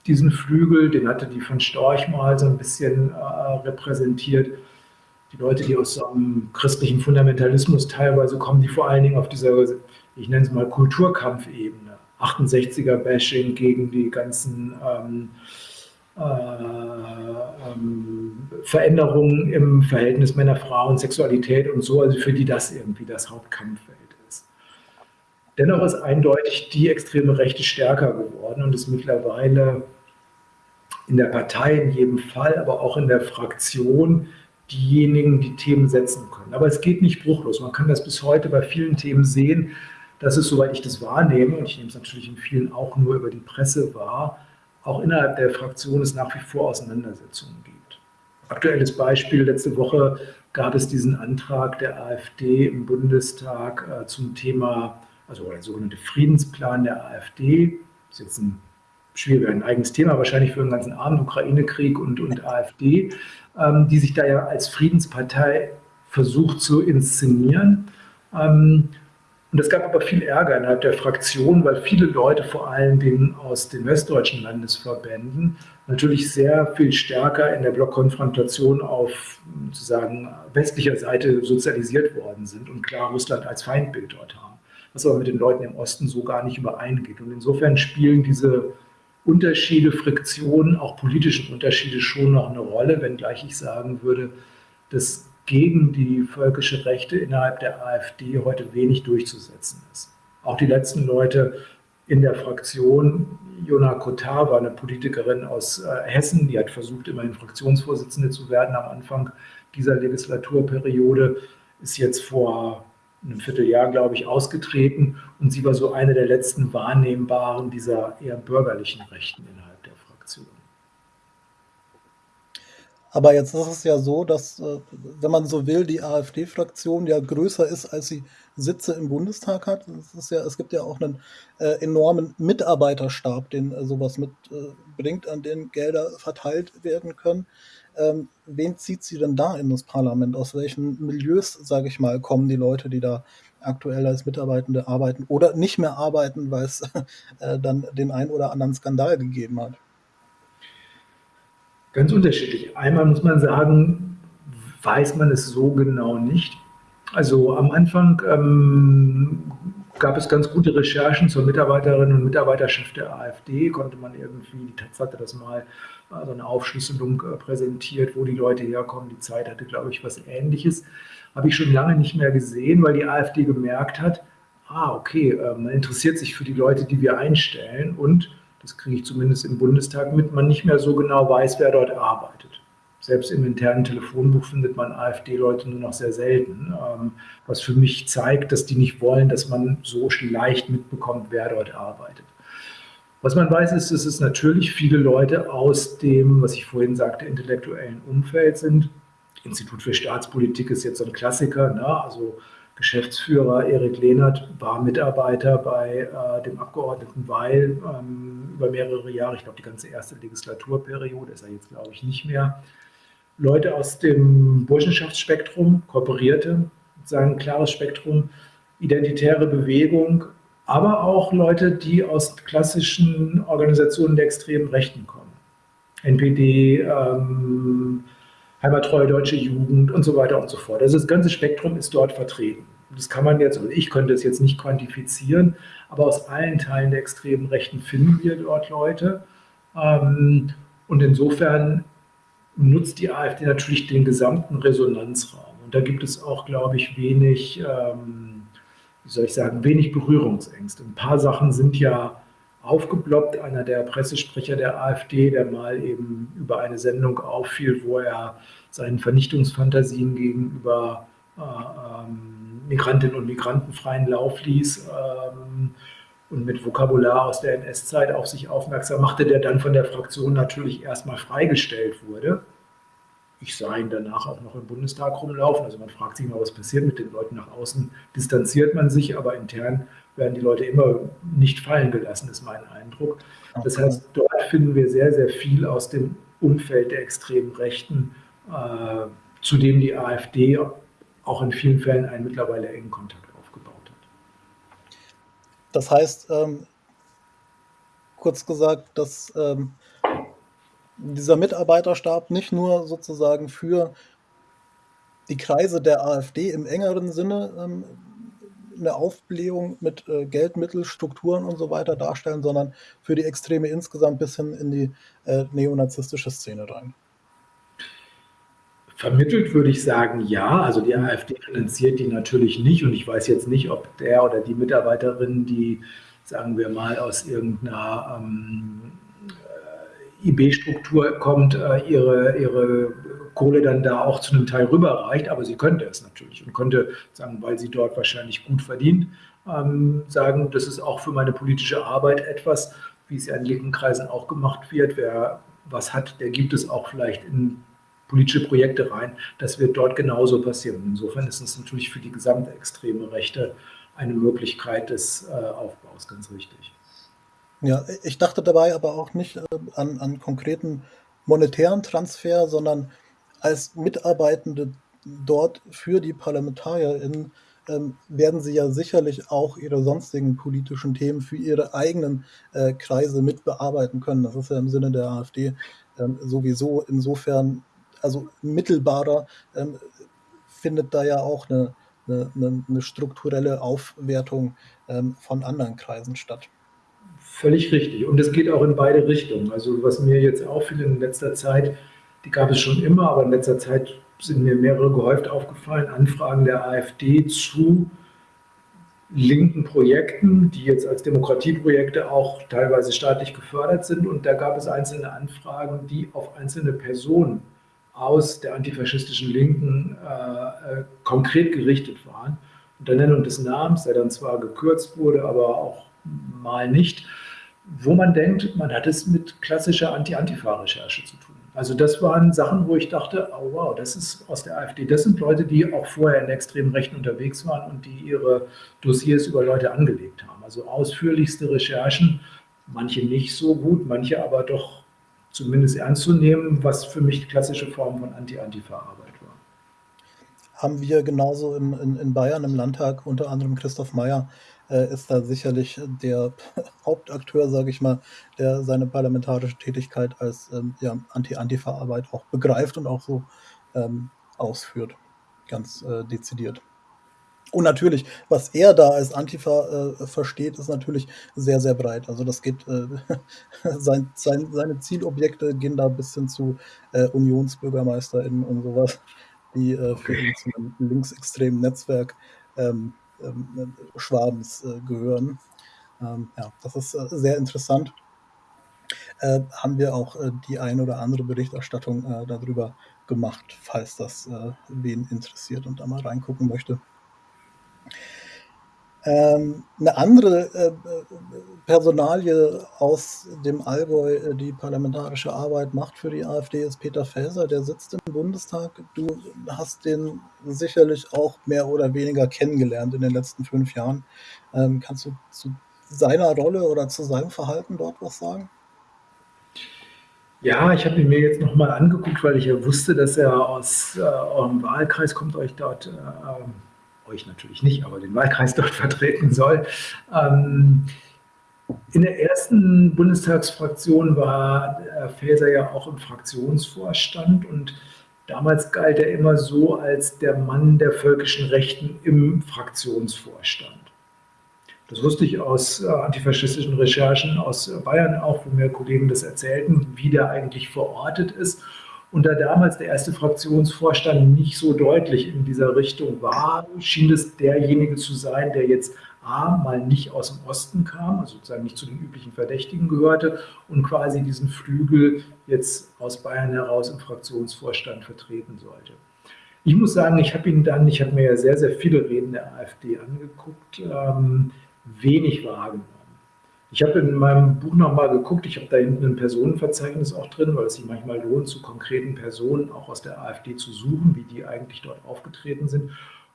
diesen Flügel, den hatte die von Storch mal so ein bisschen äh, repräsentiert. Die Leute, die aus einem christlichen Fundamentalismus teilweise kommen, die vor allen Dingen auf dieser, ich nenne es mal Kulturkampfebene, 68er-Bashing gegen die ganzen ähm, äh, ähm, Veränderungen im Verhältnis Männer-Frauen, Sexualität und so, also für die das irgendwie das Hauptkampffeld ist. Dennoch ist eindeutig die extreme Rechte stärker geworden und ist mittlerweile in der Partei in jedem Fall, aber auch in der Fraktion diejenigen, die Themen setzen können. Aber es geht nicht bruchlos. Man kann das bis heute bei vielen Themen sehen, dass es, soweit ich das wahrnehme, und ich nehme es natürlich in vielen auch nur über die Presse wahr, auch innerhalb der Fraktion es nach wie vor Auseinandersetzungen gibt. Aktuelles Beispiel, letzte Woche gab es diesen Antrag der AfD im Bundestag äh, zum Thema, also der sogenannte Friedensplan der AfD. Das ist jetzt ein schwierig, ein eigenes Thema wahrscheinlich für den ganzen Abend, Ukraine-Krieg und, und AfD, ähm, die sich da ja als Friedenspartei versucht zu inszenieren. Ähm, und es gab aber viel Ärger innerhalb der Fraktion, weil viele Leute, vor allen Dingen aus den westdeutschen Landesverbänden, natürlich sehr viel stärker in der Blockkonfrontation auf sozusagen westlicher Seite sozialisiert worden sind und klar Russland als Feindbild dort haben, was aber mit den Leuten im Osten so gar nicht übereingeht. Und insofern spielen diese Unterschiede, Friktionen, auch politische Unterschiede schon noch eine Rolle, wenngleich ich sagen würde, dass gegen die völkische Rechte innerhalb der AfD heute wenig durchzusetzen ist. Auch die letzten Leute in der Fraktion, Jona Kotar war eine Politikerin aus äh, Hessen, die hat versucht, immerhin Fraktionsvorsitzende zu werden am Anfang dieser Legislaturperiode, ist jetzt vor einem Vierteljahr, glaube ich, ausgetreten und sie war so eine der letzten wahrnehmbaren dieser eher bürgerlichen Rechten innerhalb der Fraktion. Aber jetzt ist es ja so, dass, äh, wenn man so will, die AfD-Fraktion ja größer ist, als sie Sitze im Bundestag hat. Es ja es gibt ja auch einen äh, enormen Mitarbeiterstab, den äh, so mitbringt, äh, an den Gelder verteilt werden können. Ähm, wen zieht sie denn da in das Parlament? Aus welchen Milieus, sage ich mal, kommen die Leute, die da aktuell als Mitarbeitende arbeiten oder nicht mehr arbeiten, weil es [LAUGHS] äh, dann den einen oder anderen Skandal gegeben hat? Ganz unterschiedlich. Einmal muss man sagen, weiß man es so genau nicht. Also am Anfang ähm, gab es ganz gute Recherchen zur Mitarbeiterinnen und Mitarbeiterschaft der AfD, konnte man irgendwie, die Taz hatte das mal, also eine Aufschlüsselung äh, präsentiert, wo die Leute herkommen. Die Zeit hatte, glaube ich, was Ähnliches. Habe ich schon lange nicht mehr gesehen, weil die AfD gemerkt hat, ah, okay, äh, man interessiert sich für die Leute, die wir einstellen und das kriege ich zumindest im Bundestag mit, man nicht mehr so genau weiß, wer dort arbeitet. Selbst im internen Telefonbuch findet man AfD-Leute nur noch sehr selten, ähm, was für mich zeigt, dass die nicht wollen, dass man so leicht mitbekommt, wer dort arbeitet. Was man weiß, ist, dass es natürlich viele Leute aus dem, was ich vorhin sagte, intellektuellen Umfeld sind. Institut für Staatspolitik ist jetzt so ein Klassiker, ne? also Geschäftsführer Erik Lehnert war Mitarbeiter bei äh, dem Abgeordneten Weil ähm, über mehrere Jahre, ich glaube die ganze erste Legislaturperiode ist er jetzt, glaube ich, nicht mehr. Leute aus dem Burschenschaftsspektrum, kooperierte, sagen klares Spektrum, identitäre Bewegung, aber auch Leute, die aus klassischen Organisationen der extremen Rechten kommen. NPD, ähm, heimattreue deutsche Jugend und so weiter und so fort. Also das ganze Spektrum ist dort vertreten. Das kann man jetzt, also ich könnte es jetzt nicht quantifizieren, aber aus allen Teilen der extremen Rechten finden wir dort Leute. Ähm, und insofern nutzt die AfD natürlich den gesamten Resonanzraum. Und da gibt es auch, glaube ich, wenig, ähm, wie soll ich sagen, wenig Berührungsängste. Ein paar Sachen sind ja aufgeploppt. Einer der Pressesprecher der AfD, der mal eben über eine Sendung auffiel, wo er seinen Vernichtungsfantasien gegenüber äh, ähm, Migrantinnen und Migranten freien Lauf ließ ähm, und mit Vokabular aus der NS-Zeit auf sich aufmerksam machte, der dann von der Fraktion natürlich erstmal freigestellt wurde. Ich sah ihn danach auch noch im Bundestag rumlaufen. Also man fragt sich immer, was passiert mit den Leuten nach außen. Distanziert man sich, aber intern werden die Leute immer nicht fallen gelassen, ist mein Eindruck. Das heißt, dort finden wir sehr, sehr viel aus dem Umfeld der extremen Rechten, äh, zu dem die AfD auch in vielen Fällen einen mittlerweile engen Kontakt aufgebaut hat. Das heißt, ähm, kurz gesagt, dass ähm, dieser Mitarbeiterstab nicht nur sozusagen für die Kreise der AfD im engeren Sinne ähm, eine Aufblähung mit äh, Geldmittel, Strukturen und so weiter darstellen, sondern für die Extreme insgesamt bis hin in die äh, neonazistische Szene rein. Vermittelt würde ich sagen, ja. Also die AfD finanziert die natürlich nicht und ich weiß jetzt nicht, ob der oder die Mitarbeiterin, die, sagen wir mal, aus irgendeiner ähm, äh, IB-Struktur kommt, äh, ihre, ihre Kohle dann da auch zu einem Teil rüberreicht, aber sie könnte es natürlich und könnte sagen, weil sie dort wahrscheinlich gut verdient, ähm, sagen, das ist auch für meine politische Arbeit etwas, wie es ja in linken Kreisen auch gemacht wird. Wer was hat, der gibt es auch vielleicht in politische Projekte rein. Das wird dort genauso passieren. Insofern ist es natürlich für die gesamte extreme Rechte eine Möglichkeit des äh, Aufbaus, ganz richtig. Ja, ich dachte dabei aber auch nicht äh, an, an konkreten monetären Transfer, sondern als Mitarbeitende dort für die ParlamentarierInnen ähm, werden sie ja sicherlich auch ihre sonstigen politischen Themen für ihre eigenen äh, Kreise mit bearbeiten können. Das ist ja im Sinne der AfD ähm, sowieso insofern, also mittelbarer ähm, findet da ja auch eine, eine, eine strukturelle Aufwertung ähm, von anderen Kreisen statt. Völlig richtig. Und es geht auch in beide Richtungen. Also was mir jetzt auffiel in letzter Zeit, die gab es schon immer, aber in letzter Zeit sind mir mehrere gehäuft aufgefallen, Anfragen der AfD zu linken Projekten, die jetzt als Demokratieprojekte auch teilweise staatlich gefördert sind. Und da gab es einzelne Anfragen, die auf einzelne Personen aus der antifaschistischen Linken äh, äh konkret gerichtet waren. Unter Nennung des Namens, der dann zwar gekürzt wurde, aber auch mal nicht, wo man denkt, man hat es mit klassischer Anti-Antifa-Recherche zu tun. Also das waren Sachen, wo ich dachte, oh wow, das ist aus der AfD. Das sind Leute, die auch vorher in extremen Rechten unterwegs waren und die ihre Dossiers über Leute angelegt haben. Also ausführlichste Recherchen, manche nicht so gut, manche aber doch zumindest ernst zu nehmen, was für mich die klassische Form von Anti-Antifa-Arbeit war. Haben wir genauso im, in, in Bayern im Landtag, unter anderem Christoph Mayer, äh, ist da sicherlich der [LAUGHS] Hauptakteur, sage ich mal, der seine parlamentarische Tätigkeit als ähm, ja, Anti-Antifa-Arbeit auch begreift und auch so ähm, ausführt, ganz äh, dezidiert. Und natürlich, was er da als Antifa äh, versteht, ist natürlich sehr, sehr breit. Also das geht, äh, [LAUGHS] sein, sein, seine Zielobjekte gehen da bis hin zu äh, UnionsbürgermeisterInnen und sowas, die äh, für ihn zu einem linksextremen Netzwerk ähm, ähm, Schwabens äh, gehören. Ähm, ja, das ist äh, sehr interessant. Äh, haben wir auch die ein oder andere Berichterstattung darüber gemacht, falls das wen interessiert und da mal reingucken möchte. Ähm, eine andere äh, Personalie aus dem Allgäu, äh, die parlamentarische Arbeit macht für die AfD, ist Peter Faeser. Der sitzt im Bundestag. Du hast den sicherlich auch mehr oder weniger kennengelernt in den letzten fünf Jahren. Ähm, kannst du zu seiner Rolle oder zu seinem Verhalten dort was sagen? Ja, ich habe ihn mir jetzt nochmal angeguckt, weil ich ja wusste, dass er aus äh, eurem Wahlkreis kommt, euch dort äh, euch natürlich nicht, aber den Wahlkreis dort [LAUGHS] vertreten soll. Ähm, in der ersten Bundestagsfraktion war Faeser ja auch im Fraktionsvorstand und damals galt er immer so als der Mann der völkischen Rechten im Fraktionsvorstand. Das wusste ich aus äh, antifaschistischen Recherchen aus Bayern auch, wo mir Kollegen das erzählten, wie der eigentlich verortet ist. Und da damals der erste Fraktionsvorstand nicht so deutlich in dieser Richtung war, schien es derjenige zu sein, der jetzt A, mal nicht aus dem Osten kam, also sozusagen nicht zu den üblichen Verdächtigen gehörte und quasi diesen Flügel jetzt aus Bayern heraus im Fraktionsvorstand vertreten sollte. Ich muss sagen, ich habe ihn dann, ich habe mir ja sehr, sehr viele Reden der AfD angeguckt, ähm, wenig wahrgenommen. Ich habe in meinem Buch nochmal geguckt, ich habe da hinten ein Personenverzeichnis auch drin, weil es sich manchmal lohnt, zu konkreten Personen auch aus der AfD zu suchen, wie die eigentlich dort aufgetreten sind.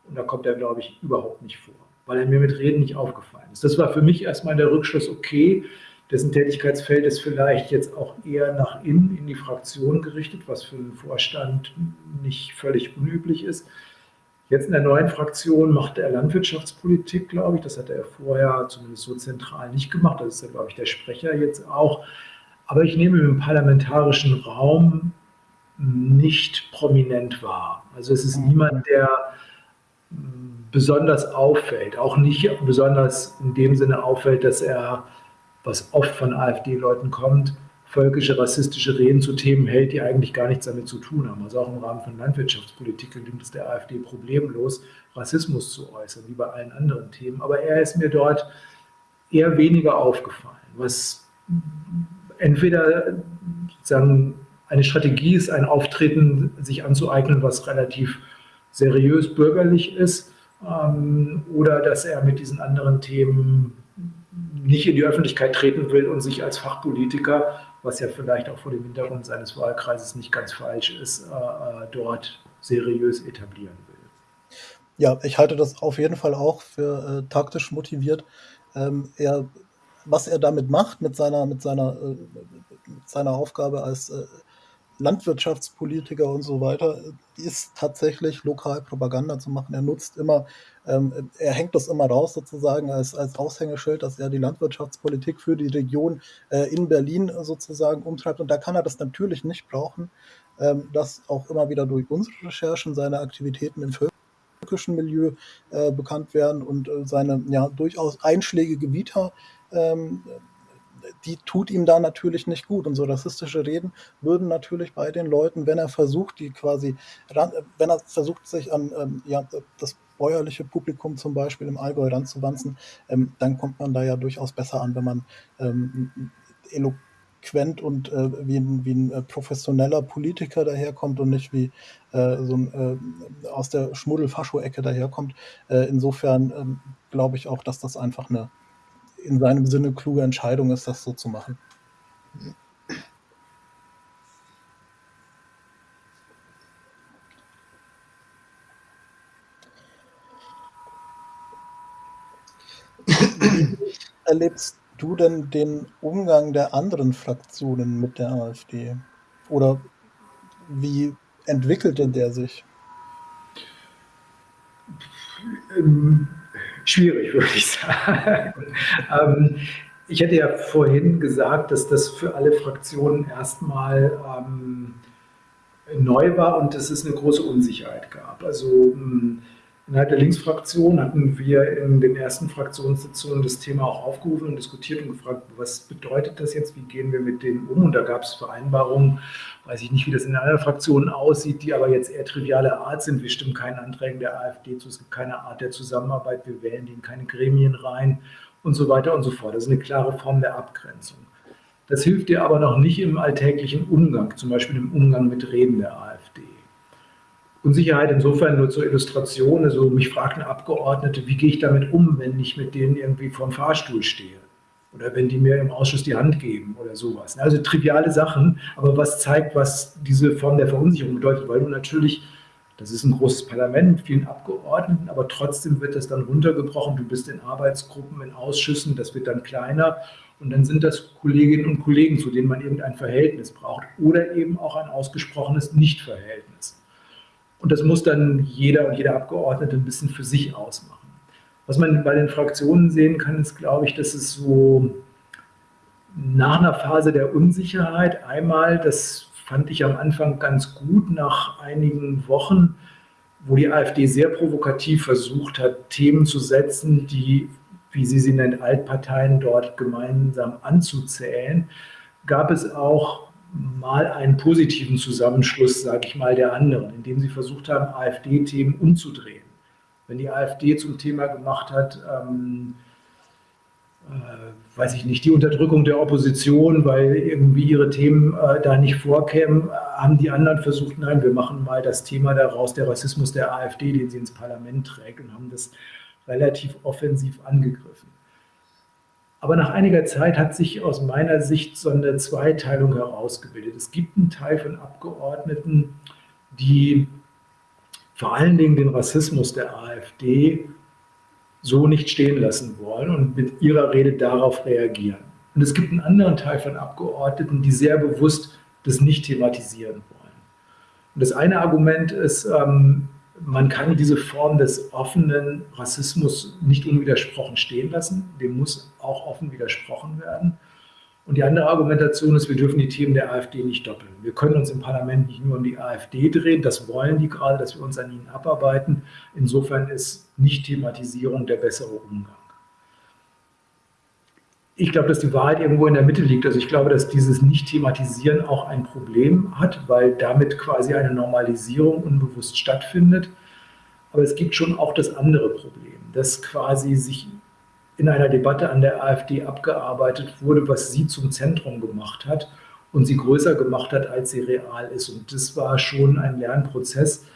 Und da kommt er, glaube ich, überhaupt nicht vor, weil er mir mit Reden nicht aufgefallen ist. Das war für mich erstmal der Rückschluss, okay, dessen Tätigkeitsfeld ist vielleicht jetzt auch eher nach innen in die Fraktion gerichtet, was für einen Vorstand nicht völlig unüblich ist. Jetzt in der neuen Fraktion macht er Landwirtschaftspolitik, glaube ich. Das hat er vorher zumindest so zentral nicht gemacht. Das ist ja, glaube ich, der Sprecher jetzt auch. Aber ich nehme im parlamentarischen Raum nicht prominent wahr. Also es ist niemand, der besonders auffällt. Auch nicht besonders in dem Sinne auffällt, dass er, was oft von AfD-Leuten kommt, völkische, rassistische Reden zu Themen hält, die eigentlich gar nichts damit zu tun haben. Also auch im Rahmen von Landwirtschaftspolitik gelingt es der AfD problemlos, Rassismus zu äußern, wie bei allen anderen Themen. Aber er ist mir dort eher weniger aufgefallen, was entweder sozusagen eine Strategie ist, ein Auftreten sich anzueignen, was relativ seriös bürgerlich ist, ähm, oder dass er mit diesen anderen Themen nicht in die Öffentlichkeit treten will und sich als Fachpolitiker was ja vielleicht auch vor dem Hintergrund seines Wahlkreises nicht ganz falsch ist, äh, äh, dort seriös etablieren will. Ja, ich halte das auf jeden Fall auch für äh, taktisch motiviert. Ähm, er, was er damit macht, mit seiner, mit seiner, äh, mit seiner Aufgabe als äh, Landwirtschaftspolitiker und so weiter, ist tatsächlich lokal Propaganda zu machen. Er nutzt immer, ähm, er hängt das immer raus sozusagen als, als Aushängeschild, dass er die Landwirtschaftspolitik für die Region äh, in Berlin sozusagen umtreibt. Und da kann er das natürlich nicht brauchen, ähm, dass auch immer wieder durch unsere Recherchen seine Aktivitäten im völkischen Milieu äh, bekannt werden und äh, seine ja durchaus einschlägige Vita ähm, die tut ihm da natürlich nicht gut. Und so rassistische Reden würden natürlich bei den Leuten, wenn er versucht, die quasi, wenn er versucht, sich an ähm, ja, das bäuerliche Publikum zum Beispiel im Allgäu ranzuwanzen, ähm, dann kommt man da ja durchaus besser an, wenn man ähm, eloquent und äh, wie ein, wie ein äh, professioneller Politiker daherkommt und nicht wie äh, so ein äh, aus der Schmuddel-Fascho-Ecke daherkommt. Äh, insofern ähm, glaube ich auch, dass das einfach eine in seinem Sinne kluge Entscheidung ist, das so zu machen. [LAUGHS] erlebst du denn den Umgang der anderen Fraktionen mit der AfD? Oder wie entwickelt denn der sich? Ähm schwierig, [LAUGHS] würde ich sagen. ähm, ich hätte ja vorhin gesagt, dass das für alle Fraktionen erstmal ähm, neu war und dass es eine große Unsicherheit gab. Also ähm, Innerhalb der Linksfraktion hatten wir in den ersten Fraktionssitzungen das Thema auch aufgerufen und diskutiert und gefragt, was bedeutet das jetzt, wie gehen wir mit denen um? Und da gab es Vereinbarungen, weiß ich nicht, wie das in anderen Fraktionen aussieht, die aber jetzt eher triviale Art sind. Wir stimmen keinen Anträgen der AfD zu, es gibt keine Art der Zusammenarbeit, wir wählen die in keine Gremien rein und so weiter und so fort. Das ist eine klare Form der Abgrenzung. Das hilft dir aber noch nicht im alltäglichen Umgang, zum Beispiel im Umgang mit Reden der AfD. Unsicherheit insofern nur zur Illustration. Also mich fragt eine Abgeordnete, wie gehe ich damit um, wenn ich mit denen irgendwie vorm Fahrstuhl stehe? Oder wenn die mir im Ausschuss die Hand geben oder sowas. Also triviale Sachen, aber was zeigt, was diese Form der Verunsicherung bedeutet, weil du natürlich, das ist ein großes Parlament mit vielen Abgeordneten, aber trotzdem wird das dann runtergebrochen. Du bist in Arbeitsgruppen, in Ausschüssen, das wird dann kleiner und dann sind das Kolleginnen und Kollegen, zu denen man irgendein Verhältnis braucht oder eben auch ein ausgesprochenes Nichtverhältnis. Und das muss dann jeder und jeder Abgeordnete ein bisschen für sich ausmachen. Was man bei den Fraktionen sehen kann, ist, glaube ich, dass es so nach einer Phase der Unsicherheit einmal, das fand ich am Anfang ganz gut, nach einigen Wochen, wo die AfD sehr provokativ versucht hat, Themen zu setzen, die, wie sie sie nennt, Altparteien dort gemeinsam anzuzählen, gab es auch mal einen positiven Zusammenschluss, sage ich mal, der anderen, indem sie versucht haben, AfD-Themen umzudrehen. Wenn die AfD zum Thema gemacht hat, ähm, äh, weiß ich nicht, die Unterdrückung der Opposition, weil irgendwie ihre Themen äh, da nicht vorkämen, haben die anderen versucht, nein, wir machen mal das Thema daraus, der Rassismus der AfD, den sie ins Parlament trägt und haben das relativ offensiv angegriffen. Aber nach einiger Zeit hat sich aus meiner Sicht so eine Zweiteilung herausgebildet. Es gibt einen Teil von Abgeordneten, die vor allen Dingen den Rassismus der AfD so nicht stehen lassen wollen und mit ihrer Rede darauf reagieren. Und es gibt einen anderen Teil von Abgeordneten, die sehr bewusst das nicht thematisieren wollen. Und das eine Argument ist, ähm, man kann diese Form des offenen Rassismus nicht unwidersprochen stehen lassen. Dem muss auch offen widersprochen werden. Und die andere Argumentation ist, wir dürfen die Themen der AfD nicht doppeln. Wir können uns im Parlament nicht nur um die AfD drehen, das wollen die gerade, dass wir uns an ihnen abarbeiten. Insofern ist Nicht-Thematisierung der bessere Umgang. Ich glaube, dass die Wahrheit irgendwo in der Mitte liegt. Also ich glaube, dass dieses Nicht-Thematisieren auch ein Problem hat, weil damit quasi eine Normalisierung unbewusst stattfindet. Aber es gibt schon auch das andere Problem, dass quasi sich in einer Debatte an der AfD abgearbeitet wurde, was sie zum Zentrum gemacht hat und sie größer gemacht hat, als sie real ist. Und das war schon ein Lernprozess.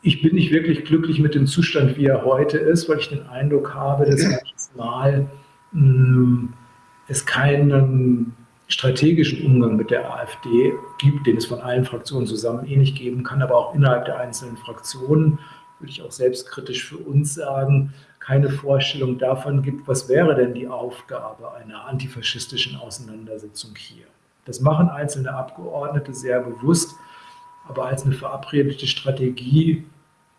Ich bin nicht wirklich glücklich mit dem Zustand, wie er heute ist, weil ich den Eindruck habe, dass [CLEARS THROAT] manches Mal mh, hm, es keinen strategischen Umgang mit der AfD gibt, den es von allen Fraktionen zusammen eh nicht geben kann, aber auch innerhalb der einzelnen Fraktionen, würde ich auch selbstkritisch für uns sagen, keine Vorstellung davon gibt, was wäre denn die Aufgabe einer antifaschistischen Auseinandersetzung hier. Das machen einzelne Abgeordnete sehr bewusst, aber als eine verabredete Strategie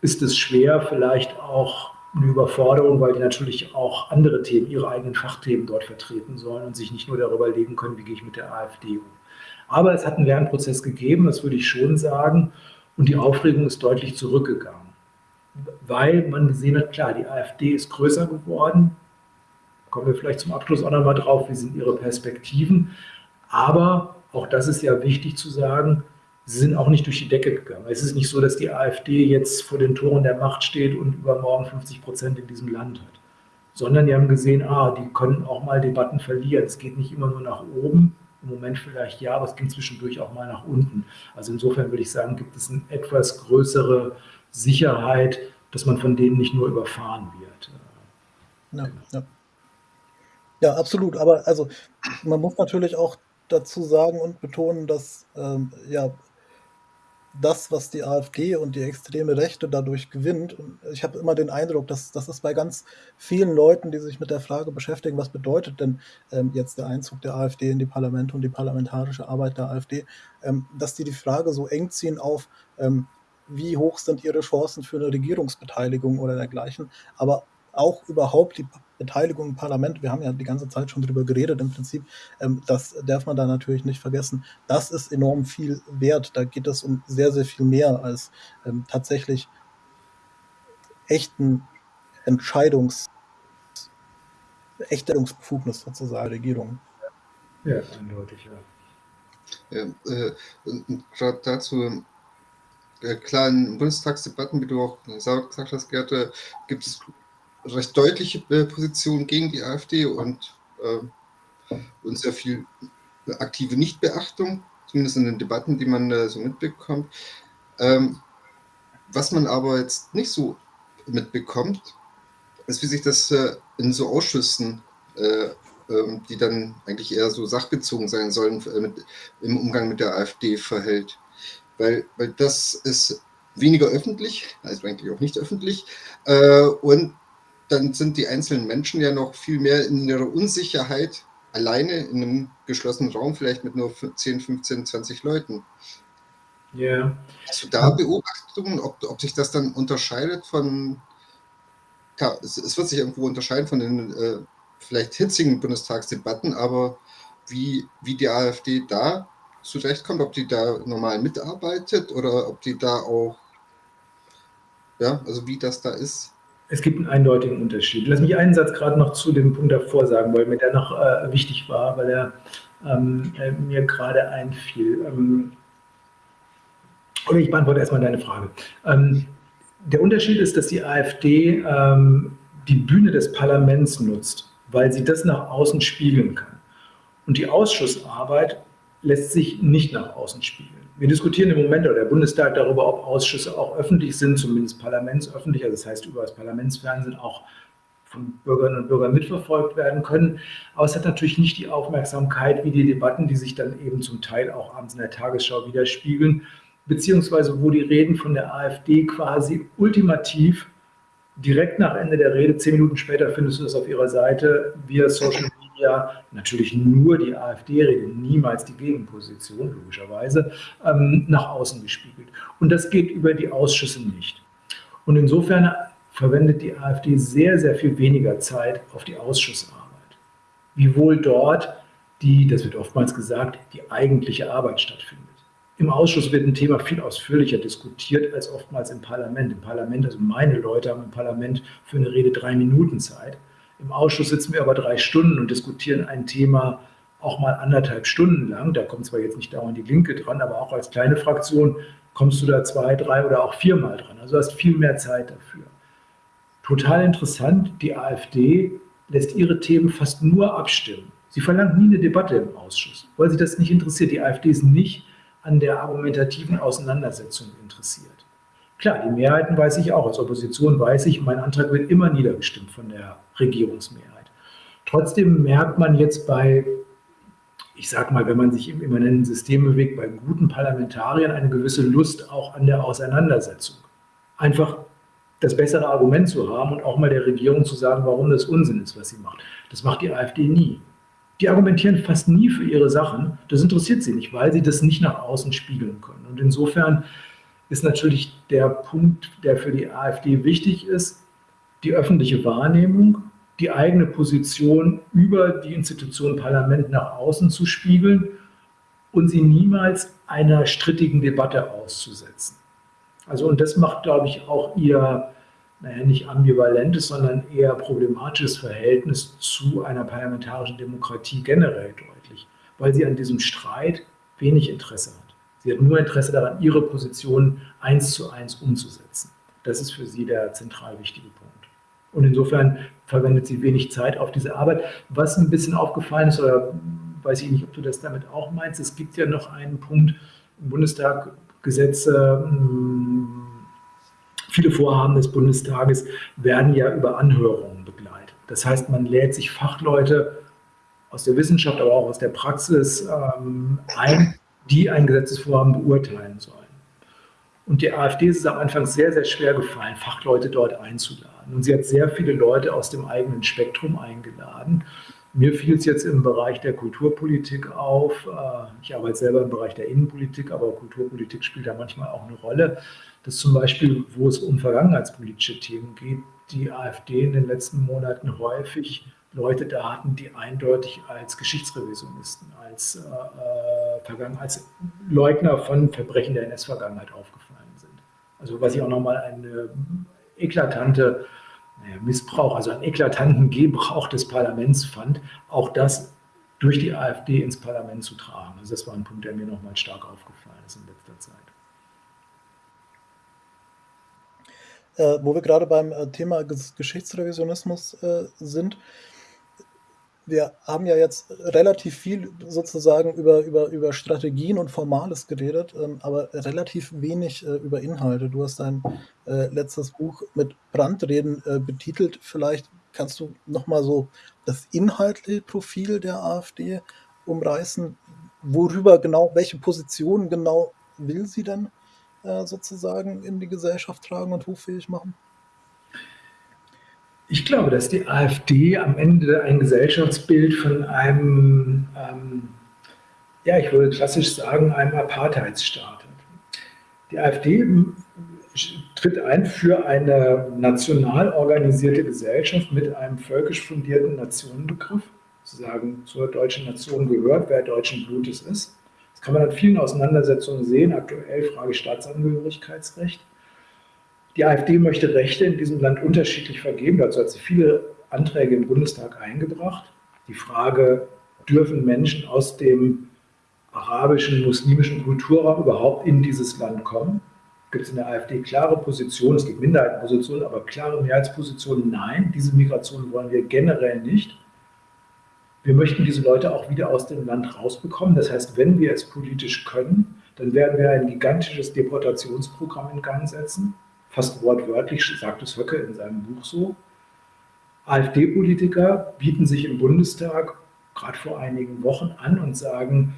ist es schwer, vielleicht auch eine Überforderung, weil die natürlich auch andere Themen, ihre eigenen Fachthemen dort vertreten sollen und sich nicht nur darüber legen können, wie gehe ich mit der AfD um. Aber es hat einen Lernprozess gegeben, das würde ich schon sagen, und die Aufregung ist deutlich zurückgegangen weil man gesehen hat, klar, die AfD ist größer geworden. Kommen wir vielleicht zum Abschluss auch nochmal drauf, wie sind ihre Perspektiven. Aber auch das ist ja wichtig zu sagen, sie sind auch nicht durch die Decke gegangen. Es ist nicht so, dass die AfD jetzt vor den Toren der Macht steht und übermorgen 50 Prozent in diesem Land hat. Sondern die haben gesehen, ah, die können auch mal Debatten verlieren. Es geht nicht immer nur nach oben, im Moment vielleicht ja, aber es ging zwischendurch auch mal nach unten. Also insofern würde ich sagen, gibt es eine etwas größere Sicherheit, dass man von denen nicht nur überfahren wird. Ja, ja. ja, absolut. Aber also man muss natürlich auch dazu sagen und betonen, dass ähm, ja das, was die AfD und die extreme Rechte dadurch gewinnt. Und ich habe immer den Eindruck, dass das ist bei ganz vielen Leuten, die sich mit der Frage beschäftigen, was bedeutet denn ähm, jetzt der Einzug der AfD in die Parlamente und die parlamentarische Arbeit der AfD, ähm, dass die die Frage so eng ziehen auf, ähm, wie hoch sind ihre Chancen für eine Regierungsbeteiligung oder dergleichen, aber auch überhaupt die Beteiligung im Parlament, wir haben ja die ganze Zeit schon drüber geredet im Prinzip, ähm, das darf man da natürlich nicht vergessen. Das ist enorm viel wert. Da geht es um sehr, sehr viel mehr als ähm, tatsächlich echten Entscheidungs, Echtstellungsbefugnis sozusagen der Regierung. Ja, eindeutig, ja. ja äh, Gerade dazu, äh, klar, in Bundestagsdebatten, wie du auch gesagt hast, Gerd, gibt es recht deutliche äh, Position gegen die AfD und, äh, und sehr viel aktive Nichtbeachtung, zumindest in den Debatten, die man äh, so mitbekommt. Ähm, was man aber jetzt nicht so mitbekommt, ist, wie sich das äh, in so Ausschüssen, äh, ähm, die dann eigentlich eher so sachbezogen sein sollen, äh, mit, im Umgang mit der AfD verhält. Weil, weil das ist weniger öffentlich, also eigentlich auch nicht öffentlich, und dann sind die einzelnen Menschen ja noch viel mehr in ihrer Unsicherheit alleine in einem geschlossenen Raum, vielleicht mit nur 10, 15, 20 Leuten. Ja. Yeah. Hast du da Beobachtungen, ob, ob sich das dann unterscheidet von, klar, es, es wird sich irgendwo unterscheiden von den äh, vielleicht hitzigen Bundestagsdebatten, aber wie, wie die AfD da zurechtkommt, ob die da normal mitarbeitet oder ob die da auch, ja, also wie das da ist? Es gibt einen eindeutigen Unterschied. Lass mich einen Satz gerade noch zu dem Punkt davor sagen, weil mir der noch äh, wichtig war, weil er ähm, äh, mir gerade einfiel. Ähm, oder ich beantworte erstmal deine Frage. Ähm, der Unterschied ist, dass die AfD ähm, die Bühne des Parlaments nutzt, weil sie das nach außen spiegeln kann. Und die Ausschussarbeit lässt sich nicht nach außen spiegeln. Wir diskutieren im Moment, oder der Bundestag, darüber, ob Ausschüsse auch öffentlich sind, zumindest parlamentsöffentlich, also das heißt über das Parlamentsfernsehen auch von Bürgerinnen und Bürgern mitverfolgt werden können. Aber es hat natürlich nicht die Aufmerksamkeit wie die Debatten, die sich dann eben zum Teil auch abends in der Tagesschau widerspiegeln, beziehungsweise wo die Reden von der AfD quasi ultimativ direkt nach Ende der Rede, zehn Minuten später findest du das auf ihrer Seite, via Social ja natürlich nur die AfD-Rede, niemals die Gegenposition, logischerweise, ähm, nach außen gespiegelt. Und das geht über die Ausschüsse nicht. Und insofern verwendet die AfD sehr, sehr viel weniger Zeit auf die Ausschussarbeit. Wiewohl dort die, das wird oftmals gesagt, die eigentliche Arbeit stattfindet. Im Ausschuss wird ein Thema viel ausführlicher diskutiert als oftmals im Parlament. Im Parlament, also meine Leute haben im Parlament für eine Rede drei Minuten Zeit. Im Ausschuss sitzen wir aber drei Stunden und diskutieren ein Thema auch mal anderthalb Stunden lang. Da kommt zwar jetzt nicht dauernd die Linke dran, aber auch als kleine Fraktion kommst du da zwei, drei oder auch viermal dran. Also hast viel mehr Zeit dafür. Total interessant, die AfD lässt ihre Themen fast nur abstimmen. Sie verlangt nie eine Debatte im Ausschuss, weil sie das nicht interessiert. Die AfD ist nicht an der argumentativen Auseinandersetzung interessiert. Klar, die Mehrheiten weiß ich auch. Als Opposition weiß ich, mein Antrag wird immer niedergestimmt von der Regierungsmehrheit. Trotzdem merkt man jetzt bei, ich sage mal, wenn man sich im immanenten System bewegt, bei guten Parlamentariern eine gewisse Lust auch an der Auseinandersetzung. Einfach das bessere Argument zu haben und auch mal der Regierung zu sagen, warum das Unsinn ist, was sie macht. Das macht die AfD nie. Die argumentieren fast nie für ihre Sachen. Das interessiert sie nicht, weil sie das nicht nach außen spiegeln können. Und insofern ist natürlich der Punkt, der für die AfD wichtig ist, die öffentliche Wahrnehmung, die eigene Position über die Institution Parlament nach außen zu spiegeln und sie niemals einer strittigen Debatte auszusetzen. Also und das macht, glaube ich, auch ihr, naja, nicht ambivalentes, sondern eher problematisches Verhältnis zu einer parlamentarischen Demokratie generell deutlich, weil sie an diesem Streit wenig Interesse hat. Sie hat nur Interesse daran, ihre Position eins zu eins umzusetzen. Das ist für sie der zentral wichtige Punkt. Und insofern verwendet sie wenig Zeit auf diese Arbeit. Was ein bisschen aufgefallen ist, oder weiß ich nicht, ob du das damit auch meinst, es gibt ja noch einen Punkt im Bundestag, Gesetze, hm, viele Vorhaben des Bundestages werden ja über Anhörungen begleitet. Das heißt, man lädt sich Fachleute aus der Wissenschaft, aber auch aus der Praxis ähm, ein, die ein Gesetzesvorhaben beurteilen sollen. Und die AfD ist es am Anfang sehr, sehr schwer gefallen, Fachleute dort einzuladen. Und sie hat sehr viele Leute aus dem eigenen Spektrum eingeladen. Mir fiel es jetzt im Bereich der Kulturpolitik auf. Äh, ich arbeite selber im Bereich der Innenpolitik, aber Kulturpolitik spielt da manchmal auch eine Rolle, dass zum Beispiel, wo es um vergangenheitspolitische Themen geht, die AfD in den letzten Monaten häufig Leute da hatten, die eindeutig als Geschichtsrevisionisten, als, äh, äh als Leugner von Verbrechen der NS-Vergangenheit aufgefallen sind. Also was ich auch nochmal eine eklatante naja, Missbrauch, also einen eklatanten Gebrauch des Parlaments fand, auch das durch die AfD ins Parlament zu tragen. Also das war ein Punkt, der mir nochmal stark aufgefallen ist in letzter Zeit. Äh, wo wir gerade beim äh, Thema Geschichtsrevisionismus äh, sind, wir haben ja jetzt relativ viel sozusagen über, über, über Strategien und Formales geredet, ähm, aber relativ wenig äh, über Inhalte. Du hast dein äh, letztes Buch mit Brandreden äh, betitelt. Vielleicht kannst du nochmal so das inhaltliche Profil der AfD umreißen. Worüber genau, welche Positionen genau will sie denn äh, sozusagen in die Gesellschaft tragen und hoffähig machen? Ich glaube, dass die AfD am Ende ein Gesellschaftsbild von einem, ähm, ja, ich würde klassisch sagen, einem Apartheidsstaat hat. Die AfD tritt ein für eine national organisierte Gesellschaft mit einem völkisch fundierten Nationenbegriff, sozusagen zur deutschen Nation gehört, wer deutschen Blutes ist. Das kann man an vielen Auseinandersetzungen sehen, aktuell Frage Staatsangehörigkeitsrecht. Die AfD möchte Rechte in diesem Land unterschiedlich vergeben. Dazu hat sie viele Anträge im Bundestag eingebracht. Die Frage, dürfen Menschen aus dem arabischen, muslimischen Kulturraum überhaupt in dieses Land kommen? Gibt es in der AfD klare Positionen, es gibt Minderheitenpositionen, aber klare Mehrheitspositionen, nein, diese Migration wollen wir generell nicht. Wir möchten diese Leute auch wieder aus dem Land rausbekommen. Das heißt, wenn wir es politisch können, dann werden wir ein gigantisches Deportationsprogramm in Gang setzen fast wortwörtlich sagt es Höcke in seinem Buch so. AfD-Politiker bieten sich im Bundestag gerade vor einigen Wochen an und sagen,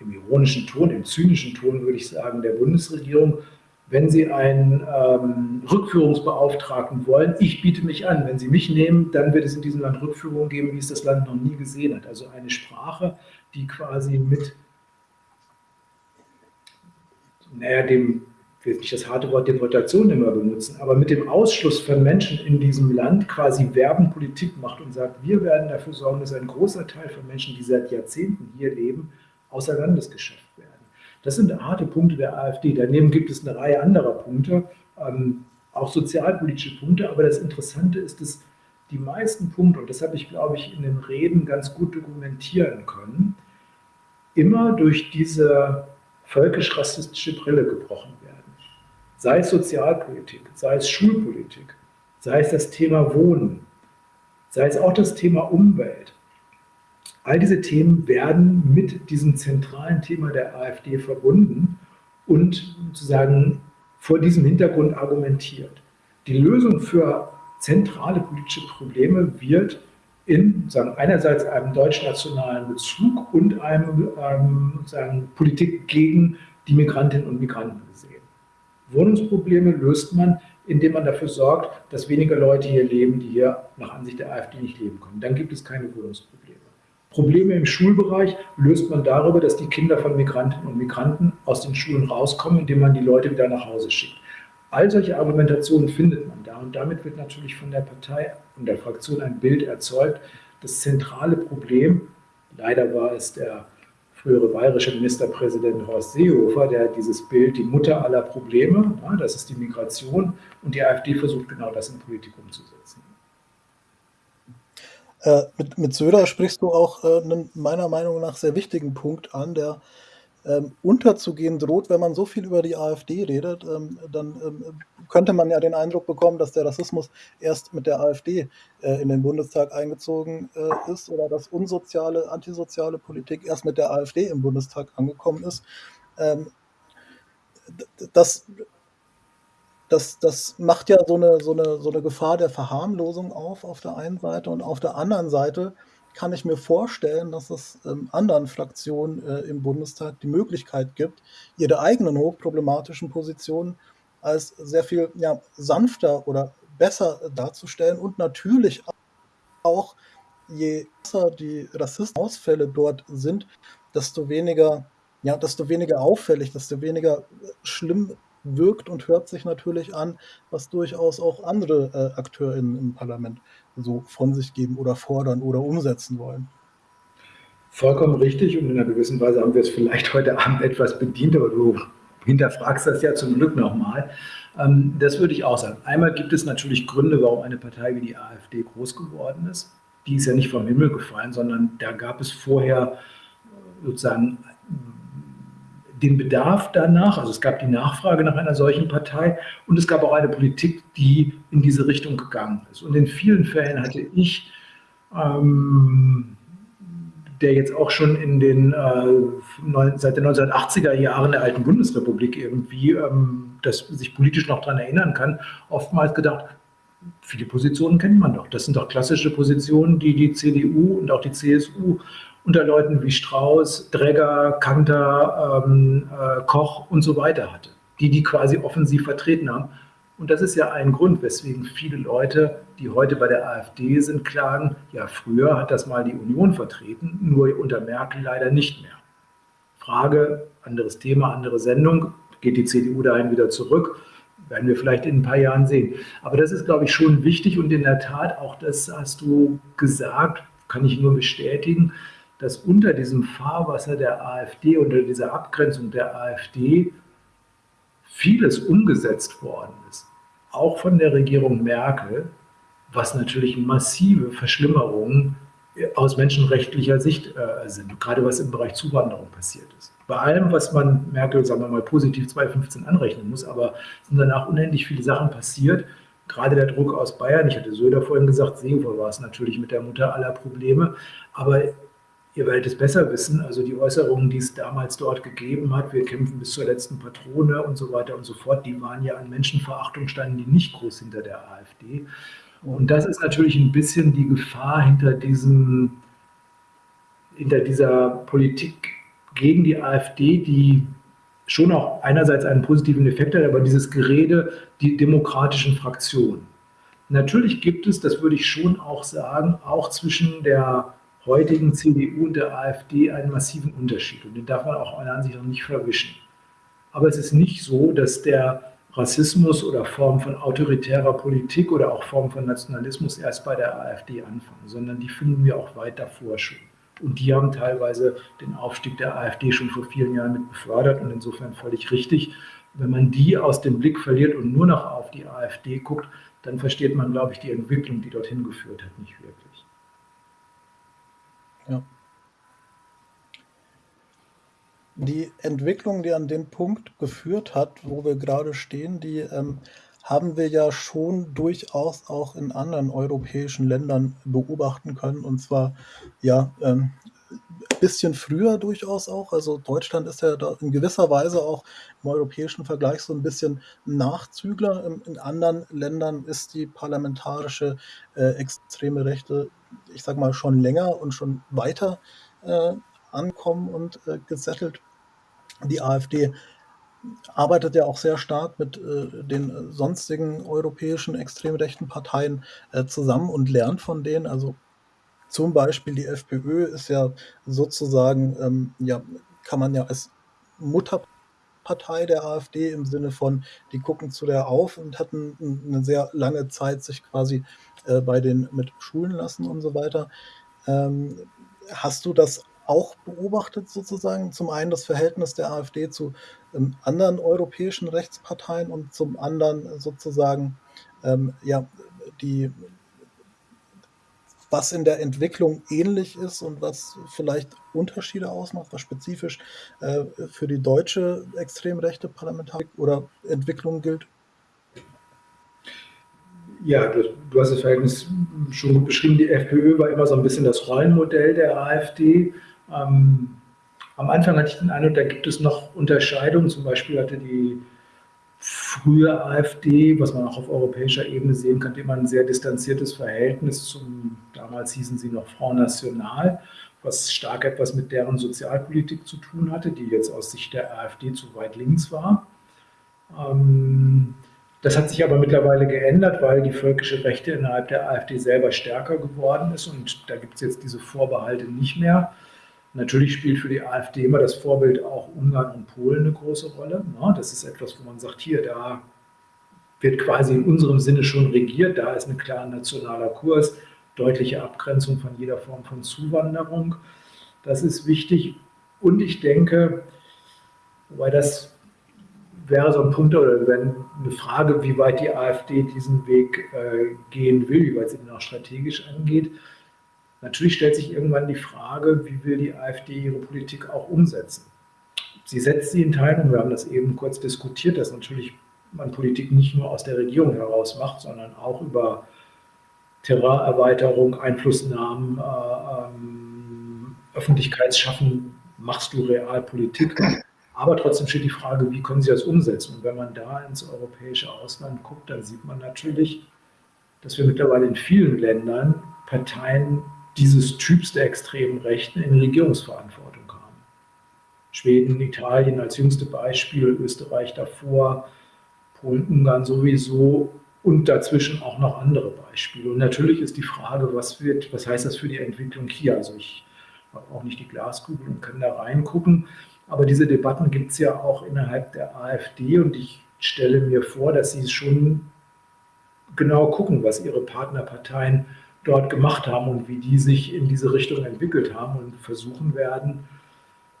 im ironischen Ton, im zynischen Ton würde ich sagen, der Bundesregierung, wenn Sie einen ähm, Rückführungsbeauftragten wollen, ich biete mich an. Wenn Sie mich nehmen, dann wird es in diesem Land Rückführungen geben, wie es das Land noch nie gesehen hat. Also eine Sprache, die quasi mit naja, dem ich will nicht das harte Wort Deportation immer benutzen, aber mit dem Ausschluss von Menschen in diesem Land quasi Werbenpolitik macht und sagt, wir werden dafür sorgen, dass ein großer Teil von Menschen, die seit Jahrzehnten hier leben, außer Landes geschafft werden. Das sind harte Punkte der AfD. Daneben gibt es eine Reihe anderer Punkte, ähm, auch sozialpolitische Punkte, aber das Interessante ist, dass die meisten Punkte, und das habe ich, glaube ich, in den Reden ganz gut dokumentieren können, immer durch diese völkisch-rassistische Brille gebrochen werden sei es Sozialpolitik, sei es Schulpolitik, sei es das Thema Wohnen, sei es auch das Thema Umwelt. All diese Themen werden mit diesem zentralen Thema der AfD verbunden und sozusagen vor diesem Hintergrund argumentiert. Die Lösung für zentrale politische Probleme wird in sagen, einerseits einem deutschnationalen Bezug und einem ähm, sagen, Politik gegen die Migrantinnen und Migranten gesehen. Wohnungsprobleme löst man, indem man dafür sorgt, dass weniger Leute hier leben, die hier nach Ansicht der AfD nicht leben können. Dann gibt es keine Wohnungsprobleme. Probleme im Schulbereich löst man darüber, dass die Kinder von Migrantinnen und Migranten aus den Schulen rauskommen, indem man die Leute wieder nach Hause schickt. All solche Argumentationen findet man da und damit wird natürlich von der Partei und der Fraktion ein Bild erzeugt. Das zentrale Problem, leider war es der frühere bayerische Ministerpräsident Horst Seehofer, der dieses Bild, die Mutter aller Probleme, ja, das ist die Migration, und die AfD versucht genau das in Politik umzusetzen. Äh, mit, mit Söder sprichst du auch äh, einen meiner Meinung nach sehr wichtigen Punkt an, der ähm, unterzugehen droht, wenn man so viel über die AfD redet, ähm, dann ähm, könnte man ja den Eindruck bekommen, dass der Rassismus erst mit der AfD äh, in den Bundestag eingezogen äh, ist oder dass unsoziale, antisoziale Politik erst mit der AfD im Bundestag angekommen ist. Ähm, das, das, das macht ja so eine, so, eine, so eine Gefahr der Verharmlosung auf, auf der einen Seite und auf der anderen Seite kann ich mir vorstellen, dass es ähm, anderen Fraktionen äh, im Bundestag die Möglichkeit gibt, ihre eigenen hochproblematischen Positionen als sehr viel ja, sanfter oder besser darzustellen und natürlich auch, je besser die Rassismusausfälle dort sind, desto weniger, ja, desto weniger auffällig, desto weniger schlimm wirkt und hört sich natürlich an, was durchaus auch andere äh, AkteurInnen im Parlament so von sich geben oder fordern oder umsetzen wollen. Vollkommen richtig und in einer gewissen Weise haben wir es vielleicht heute Abend etwas bedient, aber du hinterfragst das ja zum Glück nochmal. Ähm, das würde ich auch sagen. Einmal gibt es natürlich Gründe, warum eine Partei wie die AfD groß geworden ist. Die ist ja nicht vom Himmel gefallen, sondern da gab es vorher sozusagen den Bedarf danach, also es gab die Nachfrage nach einer solchen Partei und es gab auch eine Politik, die in diese Richtung gegangen ist. Und in vielen Fällen hatte ich, ähm, der jetzt auch schon in den äh, seit den 1980er Jahren der alten Bundesrepublik irgendwie ähm, das sich politisch noch daran erinnern kann, oftmals gedacht, viele Positionen kennt man doch. Das sind doch klassische Positionen, die die CDU und auch die CSU unter Leuten wie Strauß, Dregger, Kanter, ähm, äh, Koch und so weiter hatte, die die quasi offensiv vertreten haben. Und das ist ja ein Grund, weswegen viele Leute, die heute bei der AfD sind, klagen, ja, früher hat das mal die Union vertreten, nur unter Merkel leider nicht mehr. Frage, anderes Thema, andere Sendung, geht die CDU dahin wieder zurück? Werden wir vielleicht in ein paar Jahren sehen. Aber das ist, glaube ich, schon wichtig und in der Tat, auch das hast du gesagt, kann ich nur bestätigen, dass unter diesem Fahrwasser der AfD, unter dieser Abgrenzung der AfD vieles umgesetzt worden ist, auch von der Regierung Merkel, was natürlich massive Verschlimmerungen aus menschenrechtlicher Sicht äh, sind, gerade was im Bereich Zuwanderung passiert ist. Bei allem, was man Merkel, sagen wir mal, positiv 2015 anrechnen muss, aber sind danach unendlich viele Sachen passiert. Gerade der Druck aus Bayern, ich hatte Söder vorhin gesagt, Seehofer war es natürlich mit der Mutter aller Probleme, aber ihr werdet es besser wissen, also die Äußerungen, die es damals dort gegeben hat, wir kämpfen bis zur letzten Patrone und so weiter und so fort, die waren ja an Menschenverachtung, standen die nicht groß hinter der AfD. Und das ist natürlich ein bisschen die Gefahr hinter diesem, hinter dieser Politik gegen die AfD, die schon auch einerseits einen positiven Effekt hat, aber dieses Gerede, die demokratischen Fraktionen. Natürlich gibt es, das würde ich schon auch sagen, auch zwischen der heutigen CDU und der AfD einen massiven Unterschied. Und den darf man auch meiner Ansicht nach nicht verwischen. Aber es ist nicht so, dass der Rassismus oder Formen von autoritärer Politik oder auch Formen von Nationalismus erst bei der AfD anfangen, sondern die finden wir auch weit davor schon. Und die haben teilweise den Aufstieg der AfD schon vor vielen Jahren mit befördert und insofern völlig richtig. Wenn man die aus dem Blick verliert und nur noch auf die AfD guckt, dann versteht man, glaube ich, die Entwicklung, die dorthin geführt hat, nicht wirklich. Ja. Die Entwicklung, die an den Punkt geführt hat, wo wir gerade stehen, die ähm, haben wir ja schon durchaus auch in anderen europäischen Ländern beobachten können. Und zwar ja ähm, bisschen früher durchaus auch. Also Deutschland ist ja da in gewisser Weise auch im europäischen Vergleich so ein bisschen Nachzügler. In, in anderen Ländern ist die parlamentarische äh, extreme Rechte ich sag mal, schon länger und schon weiter äh, ankommen und äh, gesettelt. Die AfD arbeitet ja auch sehr stark mit äh, den sonstigen europäischen extrem rechten Parteien äh, zusammen und lernt von denen. Also zum Beispiel die FPÖ ist ja sozusagen, ähm, ja, kann man ja als Mutterpartei der AfD im Sinne von, die gucken zu der auf und hatten eine sehr lange Zeit sich quasi äh, bei den mit Schulen lassen und so weiter. Ähm, hast du das auch beobachtet sozusagen? Zum einen das Verhältnis der AfD zu ähm, anderen europäischen Rechtsparteien und zum anderen sozusagen ähm, ja die was in der Entwicklung ähnlich ist und was vielleicht Unterschiede ausmacht, was spezifisch äh, für die deutsche extrem rechte Parlamentarik oder Entwicklung gilt? Ja, du, du, hast das Verhältnis schon gut beschrieben. Die FPÖ war immer so ein bisschen das Rollenmodell der AfD. Ähm, am Anfang hatte ich den Eindruck, da gibt es noch Unterscheidungen. Zum Beispiel hatte die frühe AfD, was man auch auf europäischer Ebene sehen kann, immer ein sehr distanziertes Verhältnis zum, damals hießen sie noch Front National, was stark etwas mit deren Sozialpolitik zu tun hatte, die jetzt aus Sicht der AfD zu weit links war. Ähm, das hat sich aber mittlerweile geändert, weil die völkische Rechte innerhalb der AfD selber stärker geworden ist und da gibt es jetzt diese Vorbehalte nicht mehr. Natürlich spielt für die AfD immer das Vorbild auch Ungarn und Polen eine große Rolle. Das ist etwas, wo man sagt, hier, da wird quasi in unserem Sinne schon regiert, da ist ein klarer nationaler Kurs, deutliche Abgrenzung von jeder Form von Zuwanderung. Das ist wichtig. Und ich denke, wobei das wäre so ein Punkt oder wenn eine Frage, wie weit die AfD diesen Weg äh, gehen will, wie weit sie den auch strategisch angeht. Natürlich stellt sich irgendwann die Frage, wie will die AfD ihre Politik auch umsetzen? Sie setzt sie in Teilen, wir haben das eben kurz diskutiert, dass natürlich man Politik nicht nur aus der Regierung heraus macht, sondern auch über Terrorerweiterung, Einflussnahmen, äh, ähm, Öffentlichkeitsschaffen machst du Realpolitik. Aber trotzdem steht die Frage, wie können sie das umsetzen? Und wenn man da ins europäische Ausland guckt, dann sieht man natürlich, dass wir mittlerweile in vielen Ländern Parteien dieses Typs der extremen Rechten in Regierungsverantwortung haben. Schweden, Italien als jüngste Beispiel, Österreich davor, Polen, Ungarn sowieso und dazwischen auch noch andere Beispiele. Und natürlich ist die Frage, was, wird, was heißt das für die Entwicklung hier? Also ich habe auch nicht die Glaskugel und kann da reingucken, aber diese Debatten gibt es ja auch innerhalb der AfD und ich stelle mir vor, dass sie schon genau gucken, was ihre Partnerparteien dort gemacht haben und wie die sich in diese Richtung entwickelt haben und versuchen werden,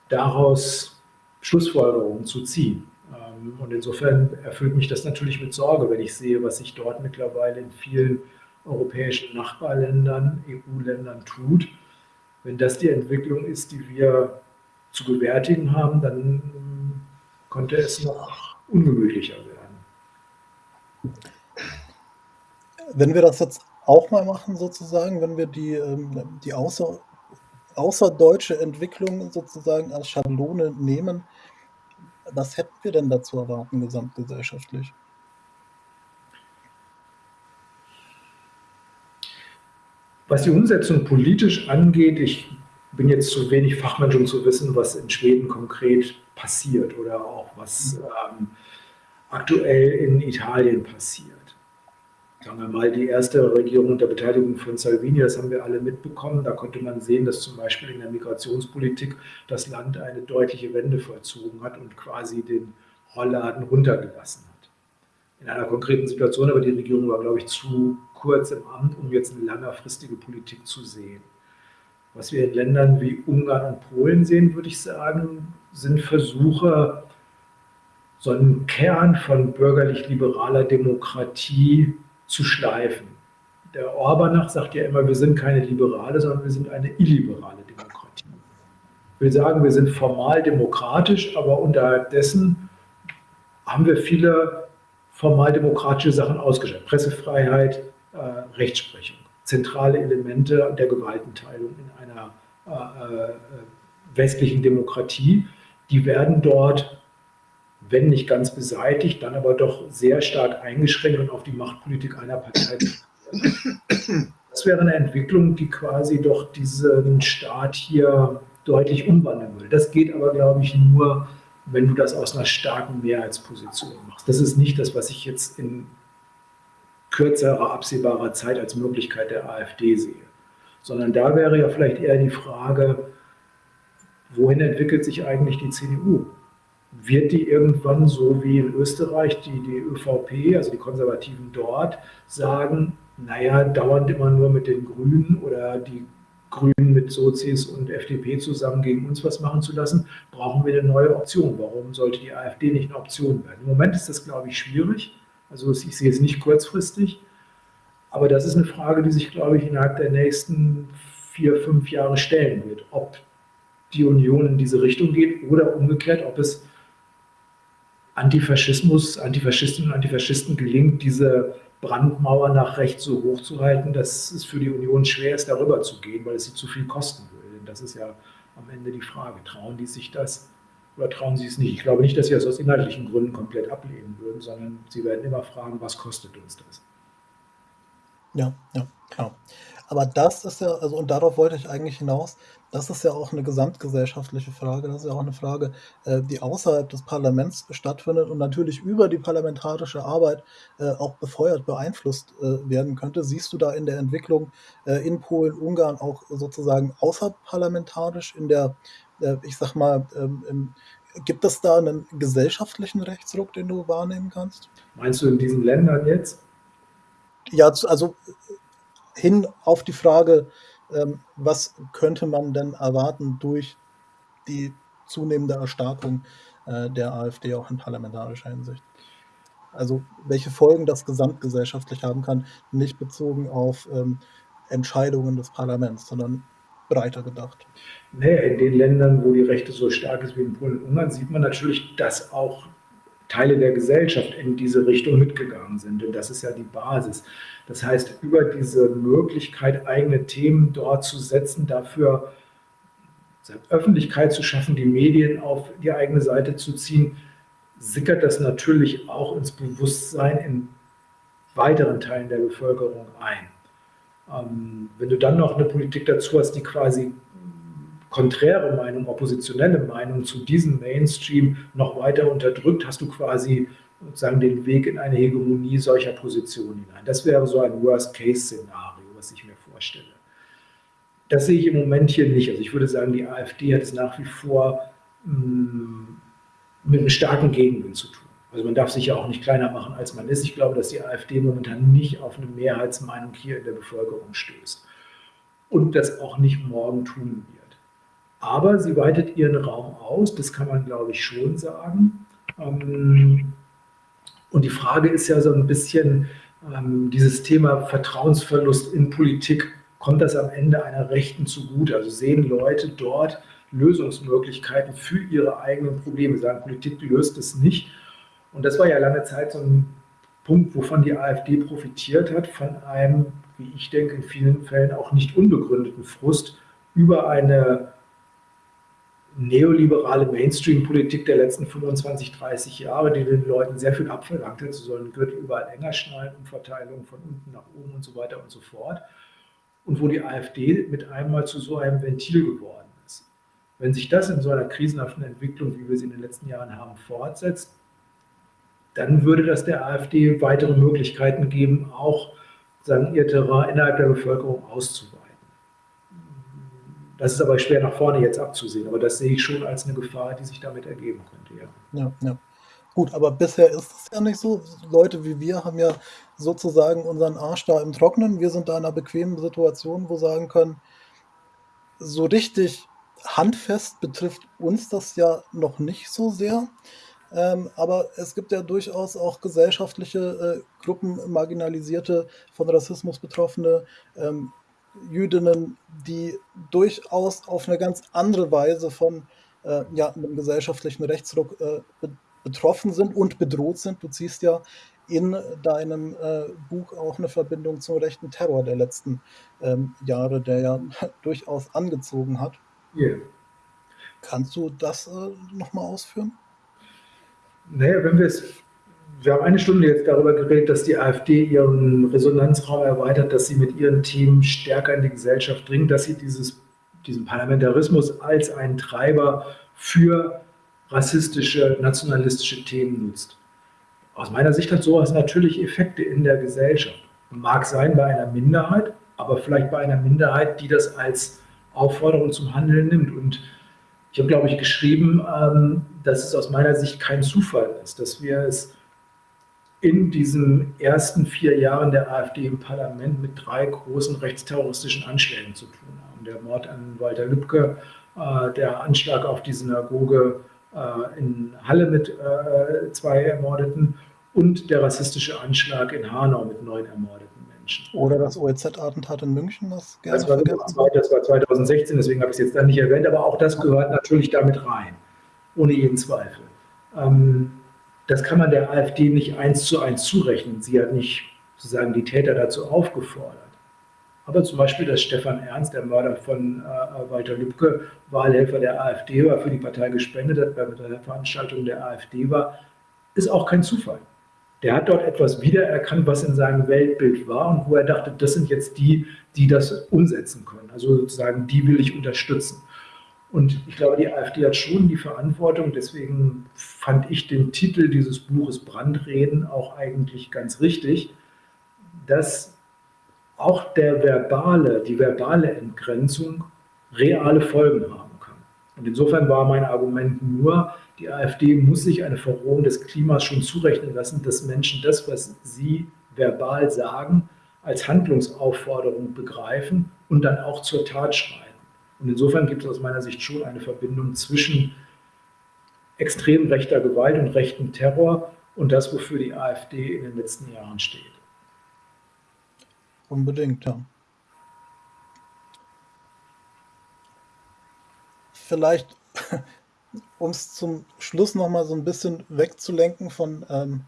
daraus Schlussfolgerungen zu ziehen. Ähm, und insofern erfüllt mich das natürlich mit Sorge, wenn ich sehe, was sich dort mittlerweile in vielen europäischen Nachbarländern, EU-Ländern tut. Wenn das die Entwicklung ist, die wir zu gewärtigen haben, dann könnte es noch ungemütlicher werden. Wenn wir das jetzt auch mal machen sozusagen, wenn wir die, ähm, die außer, außerdeutsche Entwicklung sozusagen als Schablone nehmen, was hätten wir denn dazu erwarten gesamtgesellschaftlich? Was die Umsetzung politisch angeht, ich bin jetzt zu wenig Fachmensch, um zu wissen, was in Schweden konkret passiert oder auch was ähm, aktuell in Italien passiert sagen wir mal, die erste Regierung unter Beteiligung von Salvini, das haben wir alle mitbekommen. Da konnte man sehen, dass zum Beispiel in der Migrationspolitik das Land eine deutliche Wende vollzogen hat und quasi den Rollladen runtergelassen hat. In einer konkreten Situation, aber die Regierung war, glaube ich, zu kurz im Amt, um jetzt eine längerfristige Politik zu sehen. Was wir in Ländern wie Ungarn und Polen sehen, würde ich sagen, sind Versuche, so einen Kern von bürgerlich-liberaler Demokratie zu schleifen. Der Orbanach sagt ja immer, wir sind keine Liberale, sondern wir sind eine illiberale Demokratie. Ich will sagen, wir sind formal demokratisch, aber unterhalb dessen haben wir viele formal demokratische Sachen ausgeschaltet. Pressefreiheit, äh, Rechtsprechung, zentrale Elemente der Gewaltenteilung in einer äh, äh, westlichen Demokratie, die werden dort wenn nicht ganz beseitigt, dann aber doch sehr stark eingeschränkt und auf die Machtpolitik einer Partei. Das wäre eine Entwicklung, die quasi doch diesen Staat hier deutlich umwandeln will. Das geht aber, glaube ich, nur, wenn du das aus einer starken Mehrheitsposition machst. Das ist nicht das, was ich jetzt in kürzerer, absehbarer Zeit als Möglichkeit der AfD sehe. Sondern da wäre ja vielleicht eher die Frage, wohin entwickelt sich eigentlich die CDU? Wird die irgendwann so wie in Österreich die, die ÖVP, also die Konservativen dort, sagen, naja, dauernd immer nur mit den Grünen oder die Grünen mit Sozis und FDP zusammen gegen uns was machen zu lassen, brauchen wir eine neue Option. Warum sollte die AfD nicht eine Option werden? Im Moment ist das, glaube ich, schwierig. Also ich sehe es nicht kurzfristig. Aber das ist eine Frage, die sich, glaube ich, innerhalb der nächsten vier, fünf Jahre stellen wird. Ob die Union in diese Richtung geht oder umgekehrt, ob es Antifaschismus, Antifaschistinnen und Antifaschisten gelingt, diese Brandmauer nach rechts so hoch zu halten, dass es für die Union schwer ist, darüber zu gehen, weil es sie zu viel kosten würde. Das ist ja am Ende die Frage. Trauen die sich das? Oder trauen Sie es nicht? Ich glaube nicht, dass Sie das aus inhaltlichen Gründen komplett ablehnen würden, sondern Sie werden immer fragen, was kostet uns das? Ja, ja, klar. Aber das ist ja also und darauf wollte ich eigentlich hinaus, das ist ja auch eine gesamtgesellschaftliche Frage. Das ist ja auch eine Frage, äh, die außerhalb des Parlaments stattfindet und natürlich über die parlamentarische Arbeit, äh, auch befeuert, beeinflusst, äh, werden könnte. Siehst du da in der Entwicklung, in Polen, Ungarn auch sozusagen außerparlamentarisch in der, ich sag mal, ähm, gibt es da einen gesellschaftlichen Rechtsruck, den du wahrnehmen kannst? Meinst du in diesen Ländern jetzt? Ja, also hin auf die Frage, ähm, was könnte man denn erwarten durch die zunehmende Erstarkung äh, der AfD auch in parlamentarischer Hinsicht? Also welche Folgen das gesamtgesellschaftlich haben kann, nicht bezogen auf ähm, Entscheidungen des Parlaments, sondern breiter gedacht. Nee, in den Ländern, wo die Rechte so stark ist wie in Polen und Ungarn, sieht man natürlich, dass auch Teile der Gesellschaft in diese Richtung mitgegangen sind. Und das ist ja die Basis. Das heißt, über diese Möglichkeit, eigene Themen dort zu setzen, dafür Öffentlichkeit zu schaffen, die Medien auf die eigene Seite zu ziehen, sickert das natürlich auch ins Bewusstsein in weiteren Teilen der Bevölkerung ein. Ähm, wenn du dann noch eine Politik dazu hast, die quasi konträre Meinung, oppositionelle Meinung zu diesem Mainstream noch weiter unterdrückt, hast du quasi sozusagen den Weg in eine Hegemonie solcher Positionen hinein. Das wäre so ein Worst-Case-Szenario, was ich mir vorstelle. Das sehe ich im Moment hier nicht. Also ich würde sagen, die AfD hat es nach wie vor mh, mm, mit einem starken Gegenwind zu tun. Also man darf sich ja auch nicht kleiner machen, als man ist. Ich glaube, dass die AfD momentan nicht auf eine Mehrheitsmeinung hier in der Bevölkerung stößt und das auch nicht morgen tun. Aber sie weitet ihren Raum aus, das kann man, glaube ich, schon sagen. Ähm, und die Frage ist ja so ein bisschen ähm, dieses Thema Vertrauensverlust in Politik. Kommt das am Ende einer Rechten zugute? Also sehen Leute dort Lösungsmöglichkeiten für ihre eigenen Probleme? Sagen, Politik löst es nicht. Und das war ja lange Zeit so ein Punkt, wovon die AfD profitiert hat, von einem, wie ich denke, in vielen Fällen auch nicht unbegründeten Frust über eine neoliberale Mainstream-Politik der letzten 25, 30 Jahre, die den Leuten sehr viel abverlangt hat. Sie sollen Gürtel überall enger schnallen, Umverteilung von unten nach oben und so weiter und so fort. Und wo die AfD mit einmal zu so einem Ventil geworden ist. Wenn sich das in so einer krisenhaften Entwicklung, wie wir sie in den letzten Jahren haben, fortsetzt, dann würde das der AfD weitere Möglichkeiten geben, auch sagen, ihr Terrain innerhalb der Bevölkerung auszuweiten. Das ist aber schwer nach vorne jetzt abzusehen, aber das sehe ich schon als eine Gefahr, die sich damit ergeben könnte, ja. Ja, ja. Gut, aber bisher ist es ja nicht so. Leute wie wir haben ja sozusagen unseren Arsch da im Trocknen. Wir sind da in einer bequemen Situation, wo sagen können, so richtig handfest betrifft uns das ja noch nicht so sehr. Ähm, aber es gibt ja durchaus auch gesellschaftliche äh, Gruppen, marginalisierte, von Rassismus betroffene, ähm, Jüdinnen, die durchaus auf eine ganz andere Weise von äh, ja, einem gesellschaftlichen Rechtsruck äh, be betroffen sind und bedroht sind. Du ziehst ja in deinem äh, Buch auch eine Verbindung zum rechten Terror der letzten ähm, Jahre, der ja [LAUGHS] durchaus angezogen hat. Yeah. Kannst du das äh, nochmal ausführen? Naja, wenn wir es wir haben eine Stunde jetzt darüber geredet, dass die AfD ihren Resonanzraum erweitert, dass sie mit ihren Themen stärker in die Gesellschaft dringt, dass sie dieses, diesen Parlamentarismus als einen Treiber für rassistische, nationalistische Themen nutzt. Aus meiner Sicht hat sowas natürlich Effekte in der Gesellschaft. Mag sein bei einer Minderheit, aber vielleicht bei einer Minderheit, die das als Aufforderung zum Handeln nimmt. Und ich habe, glaube ich, geschrieben, ähm, dass es aus meiner Sicht kein Zufall ist, dass wir es in diesen ersten vier Jahren der AfD im Parlament mit drei großen rechtsterroristischen Anschlägen zu tun haben. Der Mord an Walter Lübcke, äh, der Anschlag auf die Synagoge äh, in Halle mit äh, zwei Ermordeten und der rassistische Anschlag in Hanau mit neun ermordeten Menschen. Oder das OEZ-Attentat in München, das gerne das war, das war 2016, deswegen habe ich es jetzt dann nicht erwähnt, aber auch das gehört natürlich damit rein, ohne jeden Zweifel. Ähm, das kann man der AfD nicht eins zu eins zurechnen. Sie hat nicht sozusagen die Täter dazu aufgefordert. Aber zum Beispiel, dass Stefan Ernst, der Mörder von äh, Walter Lübcke, Wahlhelfer der AfD war, für die Partei gespendet hat, bei der Veranstaltung der AfD war, ist auch kein Zufall. Der hat dort etwas wiedererkannt, was in seinem Weltbild war und wo er dachte, das sind jetzt die, die das umsetzen können. Also sozusagen, die will ich unterstützen. Und ich glaube, die AfD hat schon die Verantwortung, deswegen fand ich den Titel dieses Buches Brandreden auch eigentlich ganz richtig, dass auch der verbale, die verbale Entgrenzung reale Folgen haben kann. Und insofern war mein Argument nur, die AfD muss sich eine Verrohung des Klimas schon zurechnen lassen, dass Menschen das, was sie verbal sagen, als Handlungsaufforderung begreifen und dann auch zur Tat schreien. Und insofern gibt es aus meiner Sicht schon eine Verbindung zwischen extrem rechter Gewalt und rechtem Terror und das, wofür die AfD in den letzten Jahren steht. Unbedingt, ja. Vielleicht, [LAUGHS] um es zum Schluss nochmal so ein bisschen wegzulenken von ähm,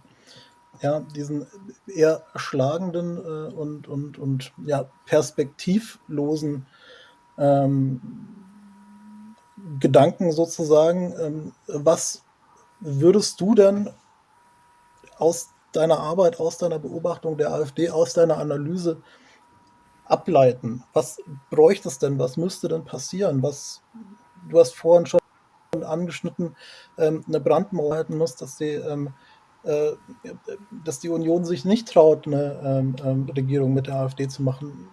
ja, diesen eher erschlagenden äh, und, und, und ja, perspektivlosen ähm, Gedanken sozusagen. Ähm, was würdest du denn aus deiner Arbeit, aus deiner Beobachtung der AfD, aus deiner Analyse ableiten? Was bräuchte es denn? Was müsste denn passieren? Was, du hast vorhin schon angeschnitten, ähm, eine Brandmauer halten muss, dass die, ähm, äh, dass die Union sich nicht traut, eine ähm, ähm Regierung mit der AfD zu machen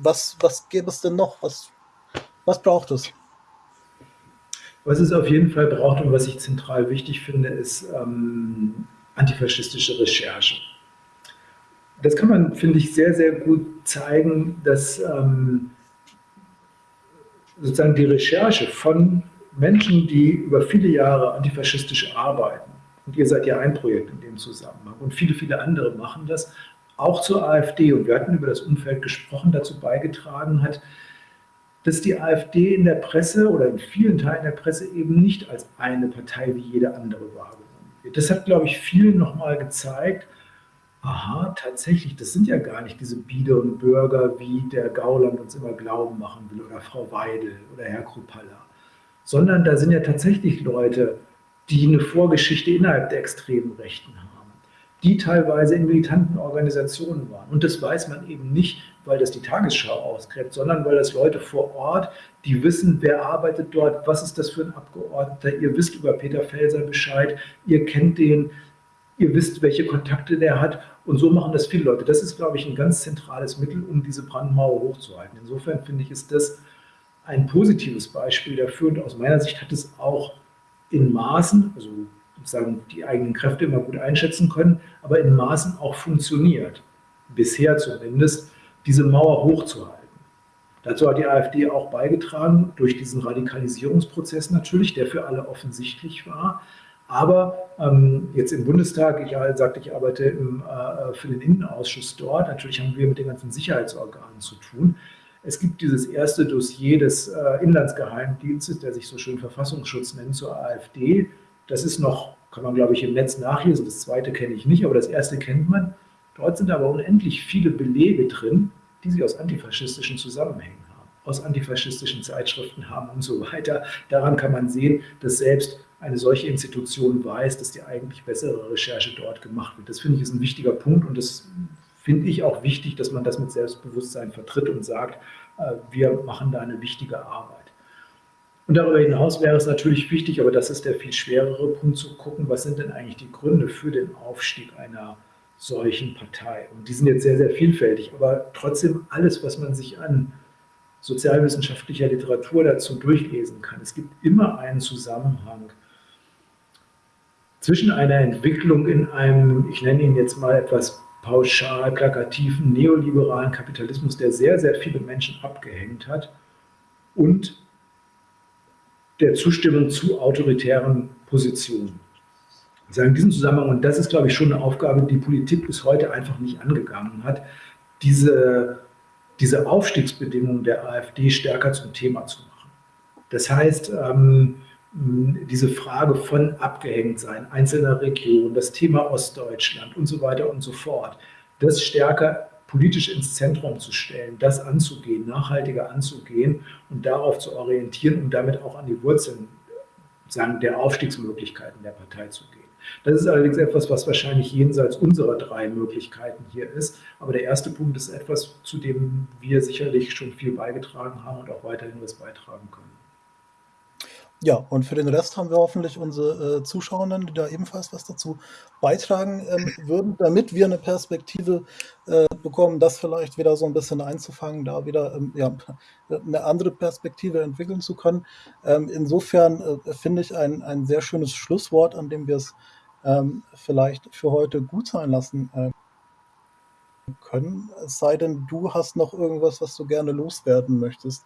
was, was gäbe es denn noch? Was, was braucht es? Was es auf jeden Fall braucht und was ich zentral wichtig finde, ist ähm, antifaschistische Recherche. Das kann man, finde ich, sehr, sehr gut zeigen, dass ähm, sozusagen die Recherche von Menschen, die über viele Jahre antifaschistisch arbeiten, und ihr seid ja ein Projekt in dem Zusammenhang, und viele, viele andere machen das, auch zur AfD, und wir hatten über das Umfeld gesprochen, dazu beigetragen hat, dass die AfD in der Presse oder in vielen Teilen der Presse eben nicht als eine Partei wie jede andere wahrgenommen wird. Das hat, glaube ich, vielen nochmal gezeigt, aha, tatsächlich, das sind ja gar nicht diese Bieder und Bürger, wie der Gauland uns immer glauben machen will, oder Frau Weidel oder Herr Krupalla, sondern da sind ja tatsächlich Leute, die eine Vorgeschichte innerhalb der extremen Rechten haben die teilweise in militanten Organisationen waren. Und das weiß man eben nicht, weil das die Tagesschau ausgräbt, sondern weil das Leute vor Ort, die wissen, wer arbeitet dort, was ist das für ein Abgeordneter, ihr wisst über Peter Felser Bescheid, ihr kennt den, ihr wisst, welche Kontakte der hat. Und so machen das viele Leute. Das ist, glaube ich, ein ganz zentrales Mittel, um diese Brandmauer hochzuhalten. Insofern finde ich, ist das ein positives Beispiel dafür. Und aus meiner Sicht hat es auch in Maßen, also sozusagen die eigenen Kräfte immer gut einschätzen können, aber in Maßen auch funktioniert, bisher zumindest, diese Mauer hochzuhalten. Dazu hat die AfD auch beigetragen, durch diesen Radikalisierungsprozess natürlich, der für alle offensichtlich war. Aber ähm, jetzt im Bundestag, ich sagte, ich arbeite im, äh, für den Innenausschuss dort. Natürlich haben wir mit den ganzen Sicherheitsorganen zu tun. Es gibt dieses erste Dossier des äh, Inlandsgeheimdienstes, der sich so schön Verfassungsschutz nennt, zur AfD. Das ist noch, kann man glaube ich im Netz nachlesen, das zweite kenne ich nicht, aber das erste kennt man. Dort sind aber unendlich viele Belege drin, die sie aus antifaschistischen Zusammenhängen haben, aus antifaschistischen Zeitschriften haben und so weiter. Daran kann man sehen, dass selbst eine solche Institution weiß, dass die eigentlich bessere Recherche dort gemacht wird. Das finde ich ist ein wichtiger Punkt und das finde ich auch wichtig, dass man das mit Selbstbewusstsein vertritt und sagt, äh, wir machen da eine wichtige Arbeit. Und darüber hinaus wäre es natürlich wichtig, aber das ist der viel schwerere Punkt, zu gucken, was sind denn eigentlich die Gründe für den Aufstieg einer solchen Partei. Und die sind jetzt sehr, sehr vielfältig, aber trotzdem alles, was man sich an sozialwissenschaftlicher Literatur dazu durchlesen kann. Es gibt immer einen Zusammenhang zwischen einer Entwicklung in einem, ich nenne ihn jetzt mal etwas pauschal, plakativen, neoliberalen Kapitalismus, der sehr, sehr viele Menschen abgehängt hat, und der Zustimmung zu autoritären Positionen. Also in diesem Zusammenhang, und das ist, glaube ich, schon eine Aufgabe, die Politik bis heute einfach nicht angegangen hat, diese, diese Aufstiegsbedingungen der AfD stärker zum Thema zu machen. Das heißt, ähm, diese Frage von Abgehängtsein einzelner Regionen, das Thema Ostdeutschland und so weiter und so fort, das stärker politisch ins Zentrum zu stellen, das anzugehen, nachhaltiger anzugehen und darauf zu orientieren und damit auch an die Wurzeln sagen, der Aufstiegsmöglichkeiten der Partei zu gehen. Das ist allerdings etwas, was wahrscheinlich jenseits unserer drei Möglichkeiten hier ist. Aber der erste Punkt ist etwas, zu dem wir sicherlich schon viel beigetragen haben und auch weiterhin was beitragen können. Ja, und für den Rest haben wir hoffentlich unsere äh, Zuschauenden, die da ebenfalls was dazu beitragen ähm, [LAUGHS] würden, damit wir eine Perspektive äh, bekommen, das vielleicht wieder so ein bisschen einzufangen, da wieder ähm, ja, eine andere Perspektive entwickeln zu können. Ähm, insofern äh, finde ich ein, ein sehr schönes Schlusswort, an dem wir es ähm, vielleicht für heute gut sein lassen äh, können. Es sei denn, du hast noch irgendwas, was du gerne loswerden möchtest,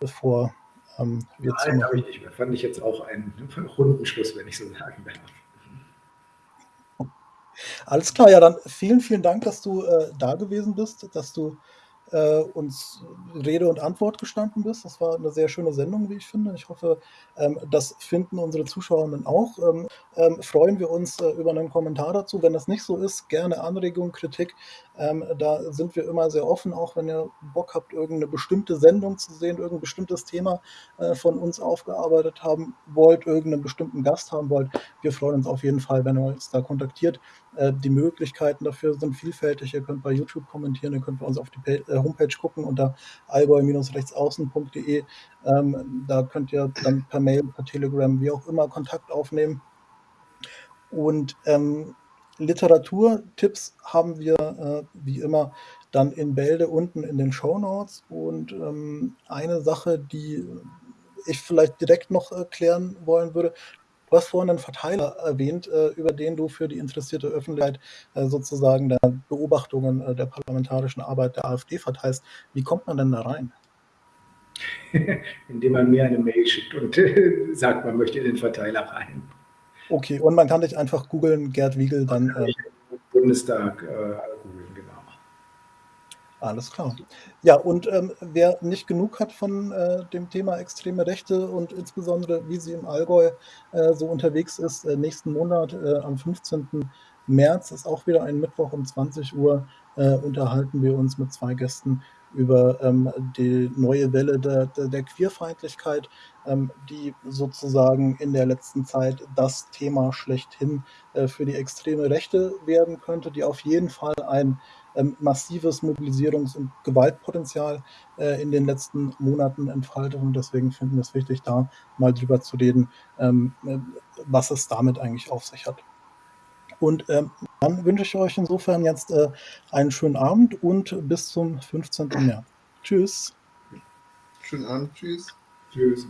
bevor ähm, Nein, habe ich nicht mehr. Fand ich jetzt auch einen runden Schluss, wenn ich so sagen darf. Alles klar, ja, dann vielen, vielen Dank, dass du äh, da gewesen bist, dass du äh, uns Rede und Antwort gestanden bist. Das war eine sehr schöne Sendung, wie ich finde. Ich hoffe, ähm, das finden unsere Zuschauerinnen auch. Ähm, ähm, freuen wir uns äh, über einen Kommentar dazu. Wenn das nicht so ist, gerne Anregung, Kritik. Ähm, da sind wir immer sehr offen, auch wenn ihr Bock habt, irgendeine bestimmte Sendung zu sehen, irgendein bestimmtes Thema äh, von uns aufgearbeitet haben wollt, irgendeinen bestimmten Gast haben wollt. Wir freuen uns auf jeden Fall, wenn ihr uns da kontaktiert. Äh, die Möglichkeiten dafür sind vielfältig. Ihr könnt bei YouTube kommentieren, ihr könnt bei uns auf die äh, Homepage gucken unter allgäu-rechtsaußen.de. Ähm, da könnt ihr dann per Mail, per Telegram, wie auch immer Kontakt aufnehmen. Und ähm, Literaturtipps haben wir äh, wie immer dann in Bälde unten in den Show Notes. Und ähm, eine Sache, die ich vielleicht direkt noch erklären wollen würde, Du hast vorhin einen Verteiler erwähnt, äh, über den du für die interessierte Öffentlichkeit äh, sozusagen der Beobachtungen äh, der parlamentarischen Arbeit der AfD verteilst. Wie kommt man denn da rein? [LAUGHS] Indem man mir eine Mail schickt und sagt, man möchte in den Verteiler rein. Okay, und man kann dich einfach googeln, Gerd Wiegel, dann. Bundestag alles klar. Ja, und ähm, wer nicht genug hat von äh, dem Thema extreme Rechte und insbesondere wie sie im Allgäu äh, so unterwegs ist, äh, nächsten Monat äh, am 15. März ist auch wieder ein Mittwoch um 20 Uhr, äh, unterhalten wir uns mit zwei Gästen über ähm, die neue Welle der, der, der Queerfeindlichkeit, ähm, die sozusagen in der letzten Zeit das Thema schlechthin äh, für die extreme Rechte werden könnte, die auf jeden Fall ein ähm, massives Mobilisierungs- und Gewaltpotenzial äh, in den letzten Monaten entfaltet. Und deswegen finden wir es wichtig, da mal drüber zu reden, ähm, äh, was es damit eigentlich auf sich hat. Und ähm, dann wünsche ich euch insofern jetzt äh, einen schönen Abend und bis zum 15. März. Tschüss. Schönen Abend. Tschüss. Tschüss.